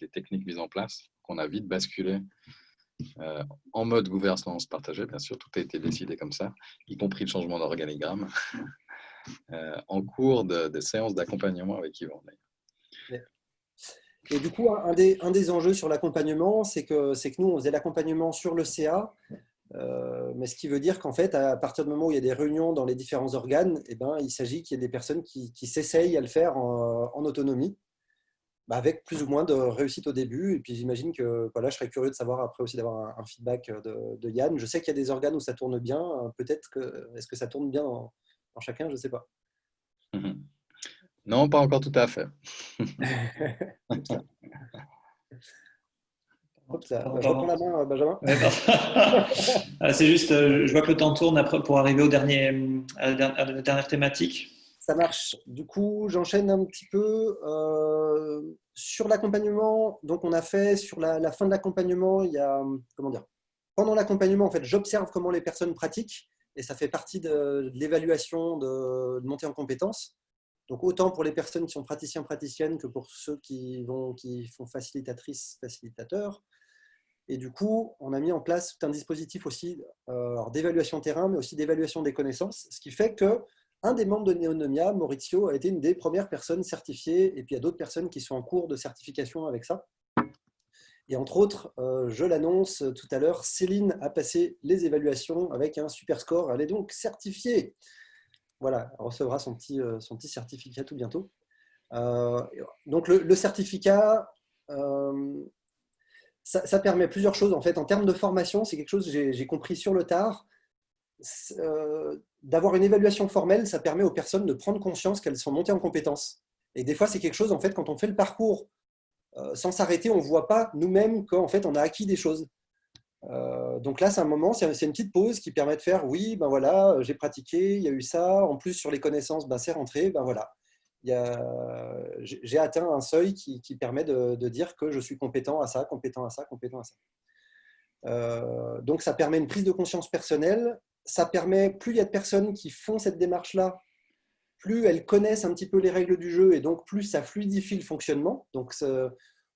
les techniques mises en place, qu'on a vite basculé euh, en mode gouvernance partagée, bien sûr, tout a été décidé comme ça, y compris le changement d'organigramme, *laughs* euh, en cours de, séances d'accompagnement avec Yvan. Et du coup, un des, enjeux sur l'accompagnement, c'est que nous, on faisait l'accompagnement sur le CA, euh, mais ce qui veut dire qu'en fait, à partir du moment où il y a des réunions dans les différents organes, eh ben, il s'agit qu'il y ait des personnes qui, s'essayent à le faire en, autonomie, bah, avec plus ou moins de réussite au début. Et puis j'imagine que voilà, je serais curieux de savoir après aussi d'avoir un, feedback de, Yann. Je sais qu'il y a des organes où ça tourne bien. Peut-être que est-ce que ça tourne bien dans, chacun? Je ne sais pas. Non, pas encore tout à fait. *laughs* *laughs* Benjamin. *laughs* c'est juste, euh, je vois que le temps tourne pour arriver au dernier, à la dernière thématique. Ça marche. Du coup, j'enchaîne un petit peu euh, sur l'accompagnement. Donc, on a fait sur la, fin de l'accompagnement, il y a, comment dire, pendant l'accompagnement, en fait, j'observe comment les personnes pratiquent et ça fait partie de, l'évaluation de, de montée en compétences. Donc, autant pour les personnes qui sont praticiens, praticiennes que pour ceux qui, vont, qui font facilitatrices, facilitateurs. Et du coup, on a mis en place un dispositif aussi euh, d'évaluation terrain, mais aussi d'évaluation des connaissances, ce qui fait que un des membres de Neonomia, Maurizio, a été une des premières personnes certifiées, et puis il y a d'autres personnes qui sont en cours de certification avec ça. Et entre autres, euh, je l'annonce tout à l'heure, Céline a passé les évaluations avec un super score. Elle est donc certifiée. Voilà, elle recevra son petit, euh, son petit certificat tout bientôt. donc le, certificat, ça, permet plusieurs choses. En fait, en termes de formation, c'est quelque chose que j'ai compris sur le tard. Euh, d'avoir une évaluation formelle, ça permet aux personnes de prendre conscience qu'elles sont montées en compétences. Et des fois, c'est quelque chose, en fait, quand on fait le parcours euh, sans s'arrêter, on ne voit pas nous-mêmes qu'en fait, on a acquis des choses. Euh, donc là, c'est un moment, c'est une petite pause qui permet de faire, oui, ben voilà, j'ai pratiqué, il y a eu ça, en plus sur les connaissances, ben c'est rentré, ben voilà j'ai atteint un seuil qui, permet de, dire que je suis compétent à ça, compétent à ça, compétent à ça. Euh, donc, ça permet une prise de conscience personnelle. Ça permet, plus il y a de personnes qui font cette démarche-là, plus elles connaissent un petit peu les règles du jeu et donc plus ça fluidifie le fonctionnement. Donc,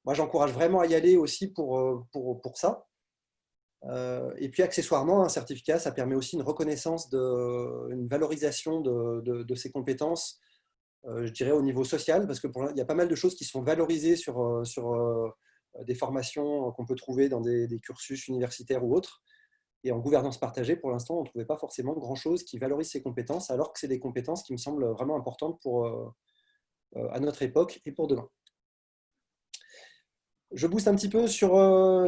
moi, j'encourage vraiment à y aller aussi pour, euh, pour, pour ça. Euh, et puis, accessoirement, un certificat, ça permet aussi une reconnaissance, de, une valorisation de, de, de ces compétences je dirais, au niveau social, parce qu'il y a pas mal de choses qui sont valorisées sur, euh, sur euh, des formations qu'on peut trouver dans des, cursus universitaires ou autres. Et en gouvernance partagée, pour l'instant, on ne trouvait pas forcément grand-chose qui valorise ces compétences, alors que c'est des compétences qui me semblent vraiment importantes pour, à notre époque et pour demain. Je booste un petit peu sur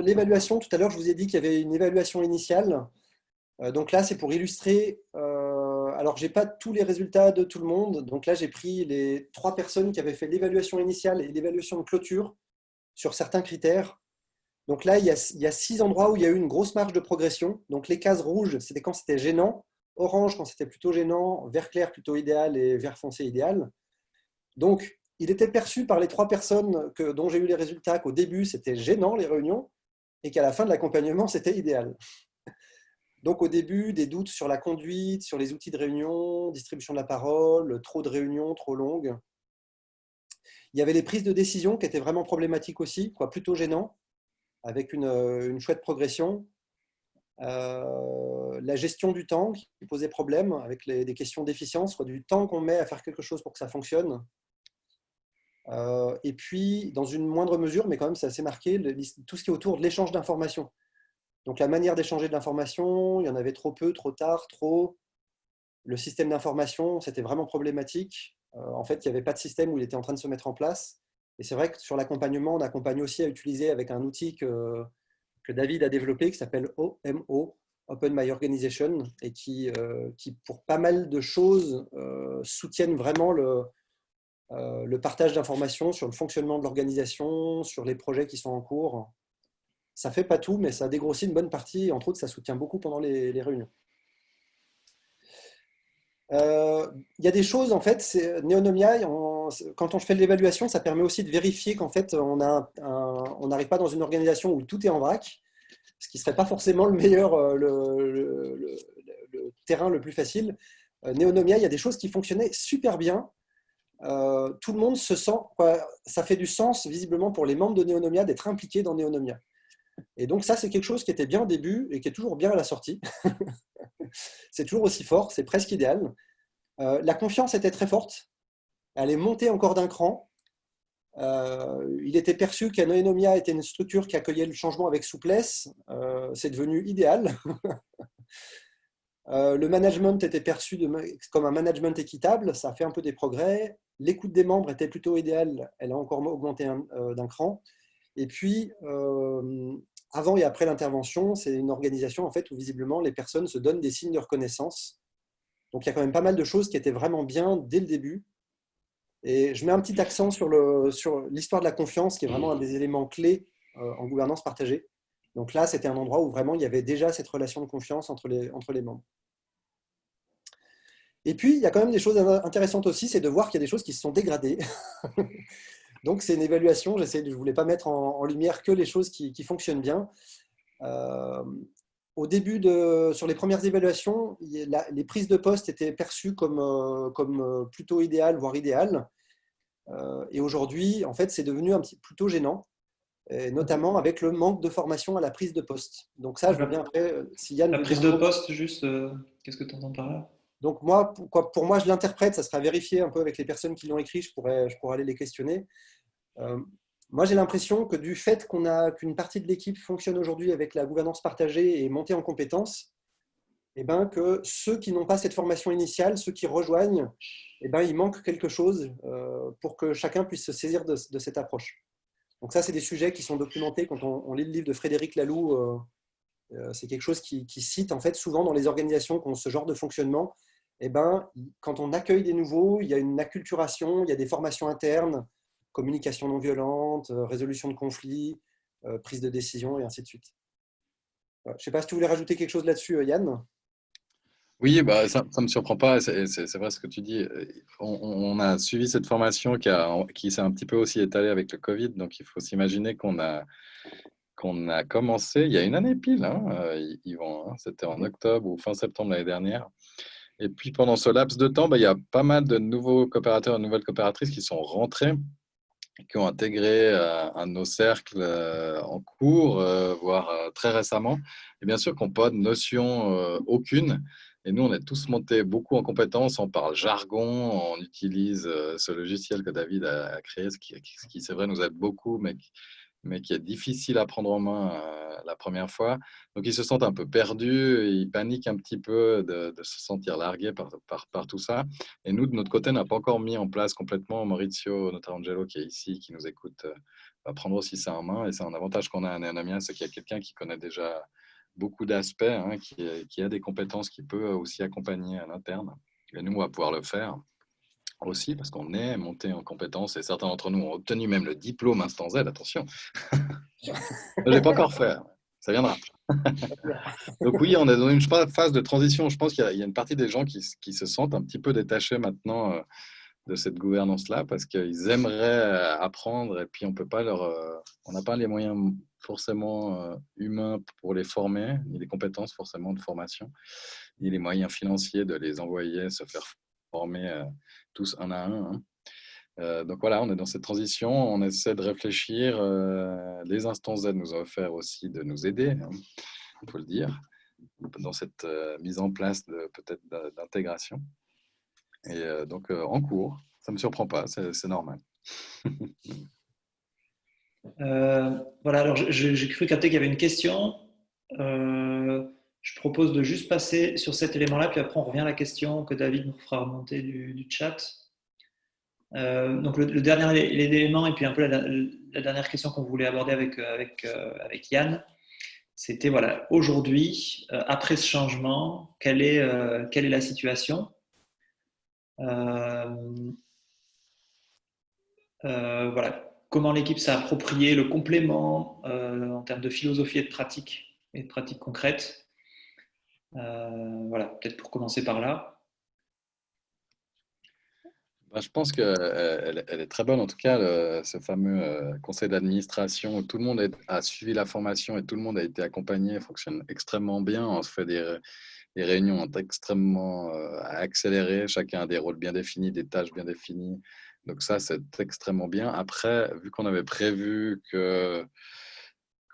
l'évaluation. Tout à l'heure, je vous ai dit qu'il y avait une évaluation initiale. Donc là, c'est pour illustrer alors, je n'ai pas tous les résultats de tout le monde. Donc là, j'ai pris les trois personnes qui avaient fait l'évaluation initiale et l'évaluation de clôture sur certains critères. Donc là, il y, a, six endroits où il y a eu une grosse marge de progression. Donc les cases rouges, c'était quand c'était gênant. Orange, quand c'était plutôt gênant. Vert clair, plutôt idéal. Et vert foncé, idéal. Donc, il était perçu par les trois personnes que, dont j'ai eu les résultats qu'au début, c'était gênant, les réunions, et qu'à la fin de l'accompagnement, c'était idéal. Donc au début, des doutes sur la conduite, sur les outils de réunion, distribution de la parole, trop de réunions, trop longues. Il y avait les prises de décision qui étaient vraiment problématiques aussi, plutôt gênant, avec une, chouette progression. Euh, la gestion du temps qui posait problème avec des questions d'efficience, du temps qu'on met à faire quelque chose pour que ça fonctionne. Euh, et puis, dans une moindre mesure, mais quand même c'est assez marqué, tout ce qui est autour de l'échange d'informations. Donc la manière d'échanger de l'information, il y en avait trop peu, trop tard, trop. Le système d'information, c'était vraiment problématique. Euh, en fait, il n'y avait pas de système où il était en train de se mettre en place. Et c'est vrai que sur l'accompagnement, on accompagne aussi à utiliser avec un outil que, David a développé qui s'appelle OMO, Open My Organization et qui, qui pour pas mal de choses, soutiennent vraiment le partage d'informations sur le fonctionnement de l'organisation, sur les projets qui sont en cours. Ça fait pas tout, mais ça dégrossit une bonne partie. Entre autres, ça soutient beaucoup pendant les, réunions. Il y a des choses, en fait, Neonomia, quand on fait l'évaluation, ça permet aussi de vérifier qu'en fait, on n'arrive pas dans une organisation où tout est en vrac, ce qui ne serait pas forcément le meilleur, euh, le, terrain le plus facile. Euh, Neonomia, il y a des choses qui fonctionnaient super bien. Euh, tout le monde se sent, ça fait du sens visiblement pour les membres de Neonomia d'être impliqués dans Neonomia. Et donc ça, c'est quelque chose qui était bien au début et qui est toujours bien à la sortie. *laughs* c'est toujours aussi fort, c'est presque idéal. la confiance était très forte elle est montée encore d'un cran. Euh, il était perçu qu'Anoenomia était une structure qui accueillait le changement avec souplesse. Euh, c'est devenu idéal. *laughs* Euh, le management était perçu comme un management équitable. Ça a fait un peu des progrès. L'écoute des membres était plutôt idéale. Elle a encore augmenté d'un cran. Et puis, avant et après l'intervention, c'est une organisation en fait, où visiblement les personnes se donnent des signes de reconnaissance. Donc il y a quand même pas mal de choses qui étaient vraiment bien dès le début. Et je mets un petit accent sur l'histoire de la confiance, qui est vraiment un des éléments clés euh, en gouvernance partagée. Donc là, c'était un endroit où vraiment il y avait déjà cette relation de confiance entre les membres. Et puis, il y a quand même des choses intéressantes aussi, c'est de voir qu'il y a des choses qui se sont dégradées. *laughs* Donc, c'est une évaluation. Je ne voulais pas mettre en, lumière que les choses qui, fonctionnent bien. Euh, au début, de, sur les premières évaluations, les prises de poste étaient perçues comme, euh, comme euh, plutôt idéales, voire idéales. Euh, et aujourd'hui, en fait, c'est devenu un petit plutôt gênant, notamment avec le manque de formation à la prise de poste. Donc ça, je veux bien après, si Yann... La prise de poste, juste, qu'est-ce que tu entends par là? Donc moi, pour, pour moi, je l'interprète, ça sera vérifié un peu avec les personnes qui l'ont écrit, je pourrais, je pourrais aller les questionner. Moi, j'ai l'impression que du fait qu'une partie de l'équipe fonctionne aujourd'hui avec la gouvernance partagée et montée en compétences, eh ben, que ceux qui n'ont pas cette formation initiale, ceux qui rejoignent, eh ben, il manque quelque chose euh, pour que chacun puisse se saisir de, cette approche. Donc ça, c'est des sujets qui sont documentés quand on, lit le livre de Frédéric Laloux. Euh, euh, c'est quelque chose qui, cite en fait souvent dans les organisations qui ont ce genre de fonctionnement. Eh ben, quand on accueille des nouveaux, il y a une acculturation, il y a des formations internes, communication non violente, euh, résolution de conflits, euh, prise de décision et ainsi de suite. Je ne sais pas si tu voulais rajouter quelque chose là-dessus, euh, Yann? Oui, bah, ça ne me surprend pas, c'est vrai ce que tu dis. On, a suivi cette formation qui, s'est un petit peu aussi étalée avec le Covid, donc il faut s'imaginer qu'on a, qu'on a commencé il y a une année pile, hein, Yvan, hein, c'était en octobre ou fin septembre l'année dernière. Et puis pendant ce laps de temps, bah, il y a pas mal de nouveaux coopérateurs et de nouvelles coopératrices qui sont rentrés qui ont intégré euh, un de nos cercles euh, en cours, euh, voire très récemment, et bien sûr qui n'ont pas de notion aucune. Et nous, on est tous montés beaucoup en compétences, on parle jargon, on utilise ce logiciel que David a créé, ce qui, qui c'est vrai, nous aide beaucoup, mais mais qui est difficile à prendre en main euh, la première fois. Donc, ils se sentent un peu perdus, ils paniquent un petit peu de, se sentir largués par, par, tout ça. Et nous, de notre côté, on n'a pas encore mis en place complètement. Maurizio Notarangelo, qui est ici, qui nous écoute, euh, va prendre aussi ça en main. Et c'est un avantage qu'on a à Néonomia, c'est qu'il y a quelqu'un qui connaît déjà beaucoup d'aspects, hein, qui, qui, a des compétences, qui peut aussi accompagner à l'interne. Et nous, on va pouvoir le faire aussi, parce qu'on est monté en compétences et certains d'entre nous ont obtenu même le diplôme Instant Z, attention. *laughs* je ne l'ai pas encore fait, ça viendra. *laughs* Donc oui, on est dans une phase de transition. Je pense qu'il y, a une partie des gens qui, se sentent un petit peu détachés maintenant euh, de cette gouvernance-là parce qu'ils aimeraient euh, apprendre et puis on peut pas leur, euh, on n'a pas les moyens forcément humains pour les former, ni les compétences forcément de formation, ni les moyens financiers de les envoyer se faire former tous un à un. Hein. Euh, donc voilà, on est dans cette transition, on essaie de réfléchir. Euh, les instances Z nous ont offert aussi de nous aider, hein, il faut le dire, dans cette euh, mise en place peut-être d'intégration. Et donc en cours, ça ne me surprend pas, c'est normal. *laughs* voilà, alors j'ai cru capter qu'il y avait une question. Je propose de juste passer sur cet élément-là, puis après on revient à la question que David nous fera remonter du, chat. Euh, donc le, dernier élément, et puis un peu la, dernière question qu'on voulait aborder avec, euh, avec Yann, C'était voilà, aujourd'hui, après ce changement, quelle est, la situation? Voilà, comment l'équipe s'est approprié le complément en termes de philosophie et de pratique et de pratique concrète. voilà, peut-être pour commencer par là. Bah, je pense qu'elle elle est très bonne, en tout cas, ce fameux euh, conseil d'administration où tout le monde a suivi la formation et tout le monde a été accompagné, fonctionne extrêmement bien. On se fait des, réunions extrêmement euh, accélérées, chacun a des rôles bien définis, des tâches bien définies. Donc ça, c'est extrêmement bien. Après, vu qu'on avait prévu que,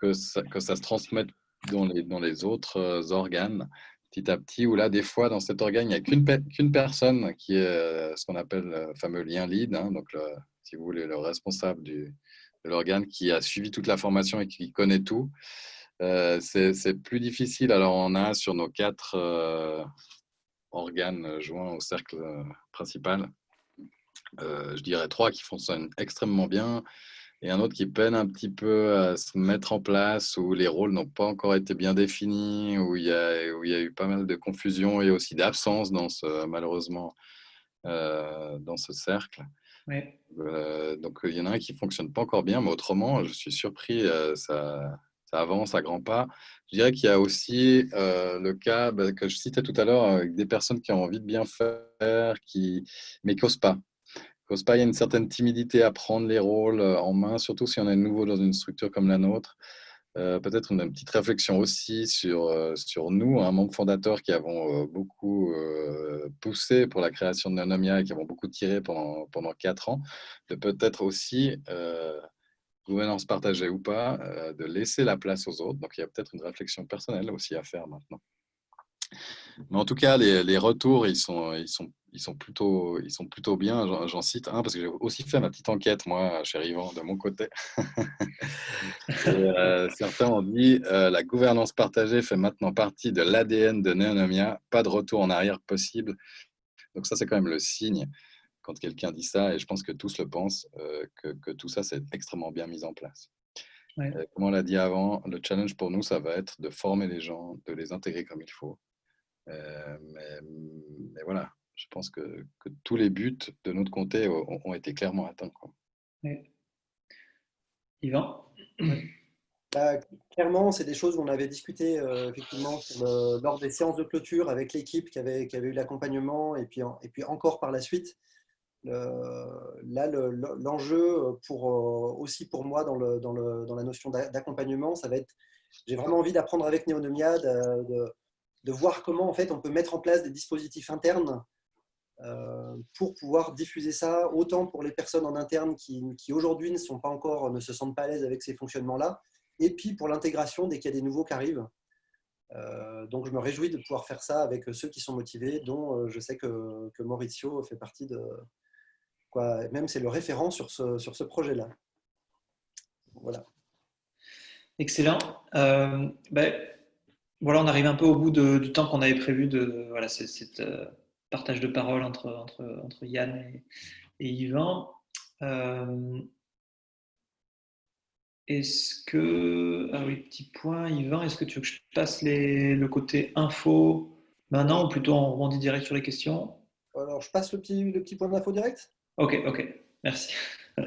que ça se transmette dans les, autres euh, organes, petit à petit, où là, des fois, dans cet organe, il n'y a qu'une personne qui est euh, ce qu'on appelle le fameux lien lead, hein, donc si vous voulez, le responsable de l'organe qui a suivi toute la formation et qui connaît tout. Euh, c'est plus difficile. Alors, on a sur nos quatre organes joints au cercle principal, je dirais trois qui fonctionnent extrêmement bien et un autre qui peine un petit peu à se mettre en place, où les rôles n'ont pas encore été bien définis, où il y a, où il y a eu pas mal de confusion et aussi d'absence dans ce, malheureusement euh, dans ce cercle. Euh, donc il y en a un qui ne fonctionne pas encore bien, mais autrement, je suis surpris, euh, ça, ça, avance à grands pas. Je dirais qu'il y a aussi le cas bah, que je citais tout à l'heure, avec des personnes qui ont envie de bien faire, qui, mais qui n'osent pas cause pas, il y a une certaine timidité à prendre les rôles euh, en main, surtout si on est nouveau dans une structure comme la nôtre. Euh, peut-être une, petite réflexion aussi sur, euh, sur nous, un membre fondateur qui avons beaucoup poussé pour la création de Nanomia et qui avons beaucoup tiré pendant, pendant quatre ans, de peut-être aussi, gouvernance partagée ou pas, de laisser la place aux autres. Donc il y a peut-être une réflexion personnelle aussi à faire maintenant. Mais en tout cas, les, les retours, ils sont, ils sont ils sont plutôt, ils sont plutôt bien. J'en cite un parce que j'ai aussi fait ma petite enquête, moi, chez Yvan, de mon côté. *laughs* Euh, certains ont dit euh, la gouvernance partagée fait maintenant partie de l'ADN de Neonomia, pas de retour en arrière possible. Donc ça, c'est quand même le signe quand quelqu'un dit ça, et je pense que tous le pensent, euh, que, que, tout ça, c'est extrêmement bien mis en place. comme on l'a dit avant, le challenge pour nous, ça va être de former les gens, de les intégrer comme il faut. Mais, mais voilà, je pense que, tous les buts de notre comté ont, été clairement atteints. Quoi. Yvan bah, Clairement, c'est des choses où on avait discuté euh, effectivement lors des séances de clôture avec l'équipe qui avait, qui avait eu l'accompagnement et puis, et puis encore par la suite. là, l'enjeu pour, euh, aussi pour moi dans, le, dans, le, dans la notion d'accompagnement, ça va être, j'ai vraiment envie d'apprendre avec Néonomia, de, de, de, voir comment en fait on peut mettre en place des dispositifs internes euh, pour pouvoir diffuser ça autant pour les personnes en interne qui, aujourd'hui ne sont pas encore, ne se sentent pas à l'aise avec ces fonctionnements-là, et puis pour l'intégration dès qu'il y a des nouveaux qui arrivent. Euh, donc je me réjouis de pouvoir faire ça avec ceux qui sont motivés, dont euh, je sais que, que Maurizio fait partie de, quoi, même c'est le référent sur ce, sur ce projet-là. Voilà. Excellent. Ben, voilà, on arrive un peu au bout du temps qu'on avait prévu de voilà, cette, partage de parole entre, entre, entre Yann et, Yvan. Euh, est-ce que. Ah oui, petit point, Yvan, est-ce que tu veux que je passe les, le côté info maintenant ou plutôt on rebondit direct sur les questions? Alors, je passe le petit, le petit point d'info direct? Ok, ok, merci. *laughs*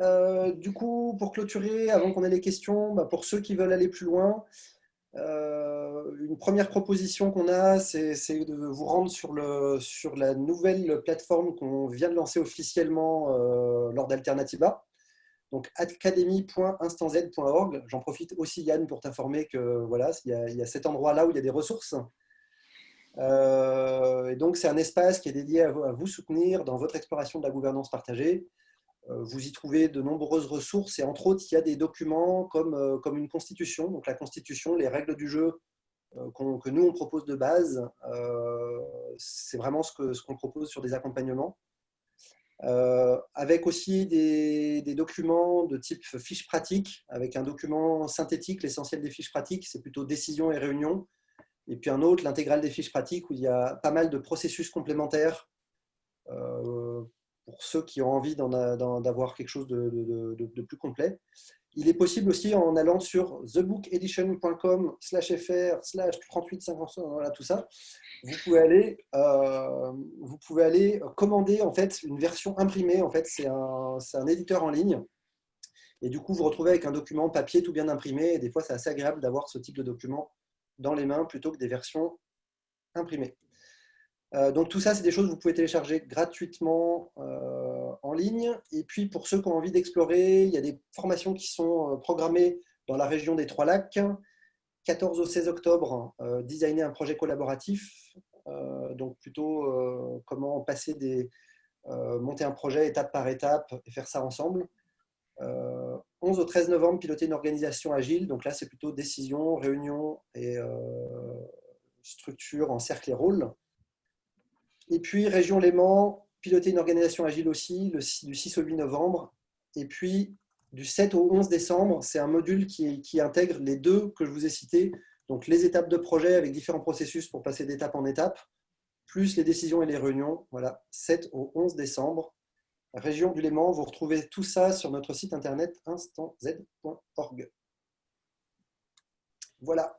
Euh, du coup, pour clôturer, avant qu'on ait les questions, bah, pour ceux qui veulent aller plus loin, euh, une première proposition qu'on a, c'est de vous rendre sur la nouvelle plateforme qu'on vient de lancer officiellement euh, lors d'Alternativa. Donc, academy.instanz.org. J'en profite aussi, Yann, pour t'informer que voilà, il y, a, cet endroit-là où il y a des ressources. Euh, et donc, c'est un espace qui est dédié à vous soutenir dans votre exploration de la gouvernance partagée. Euh, vous y trouvez de nombreuses ressources et entre autres, il y a des documents comme, euh, comme une constitution. Donc la constitution, les règles du jeu euh, que nous, on propose de base, c'est vraiment ce qu'on ce propose sur des accompagnements. avec aussi des, des, documents de type fiche pratique, avec un document synthétique, l'essentiel des fiches pratiques, c'est plutôt décision et réunion. Et puis un autre, l'intégrale des fiches pratiques, où il y a pas mal de processus complémentaires pour ceux qui ont envie d'avoir quelque chose de, plus complet. Il est possible aussi en allant sur thebookedition.com slash fr slash 38 voilà tout ça. Vous pouvez aller, euh, vous pouvez aller commander en fait une version imprimée. En fait, c'est un, un, éditeur en ligne. Et du coup, vous vous retrouvez avec un document papier tout bien imprimé. Et des fois, c'est assez agréable d'avoir ce type de document dans les mains plutôt que des versions imprimées. Euh, donc tout ça, c'est des choses que vous pouvez télécharger gratuitement euh, en ligne. Et puis pour ceux qui ont envie d'explorer, il y a des formations qui sont euh, programmées dans la région des Trois Lacs. 14 au 16 octobre, designer un projet collaboratif. donc plutôt comment passer des, monter un projet étape par étape et faire ça ensemble. 11 au 13 novembre, piloter une organisation agile. Donc là, c'est plutôt décision, réunion et structure en cercle et rôle. Et puis, Région Léman, piloter une organisation agile aussi, du 6 au 8 novembre. Et puis, du 7 au 11 décembre, c'est un module qui, intègre les deux que je vous ai cités, donc les étapes de projet avec différents processus pour passer d'étape en étape, plus les décisions et les réunions. Voilà, 7 au 11 décembre. Région du Léman, vous retrouvez tout ça sur notre site internet instanz.org. Voilà,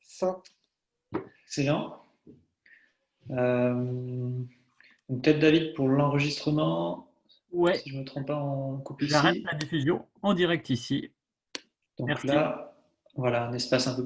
fin. Excellent. Peut-être David pour l'enregistrement. Ouais. Si je ne me trompe pas, en copie J'arrête la diffusion en direct ici. Donc là, voilà, un espace un peu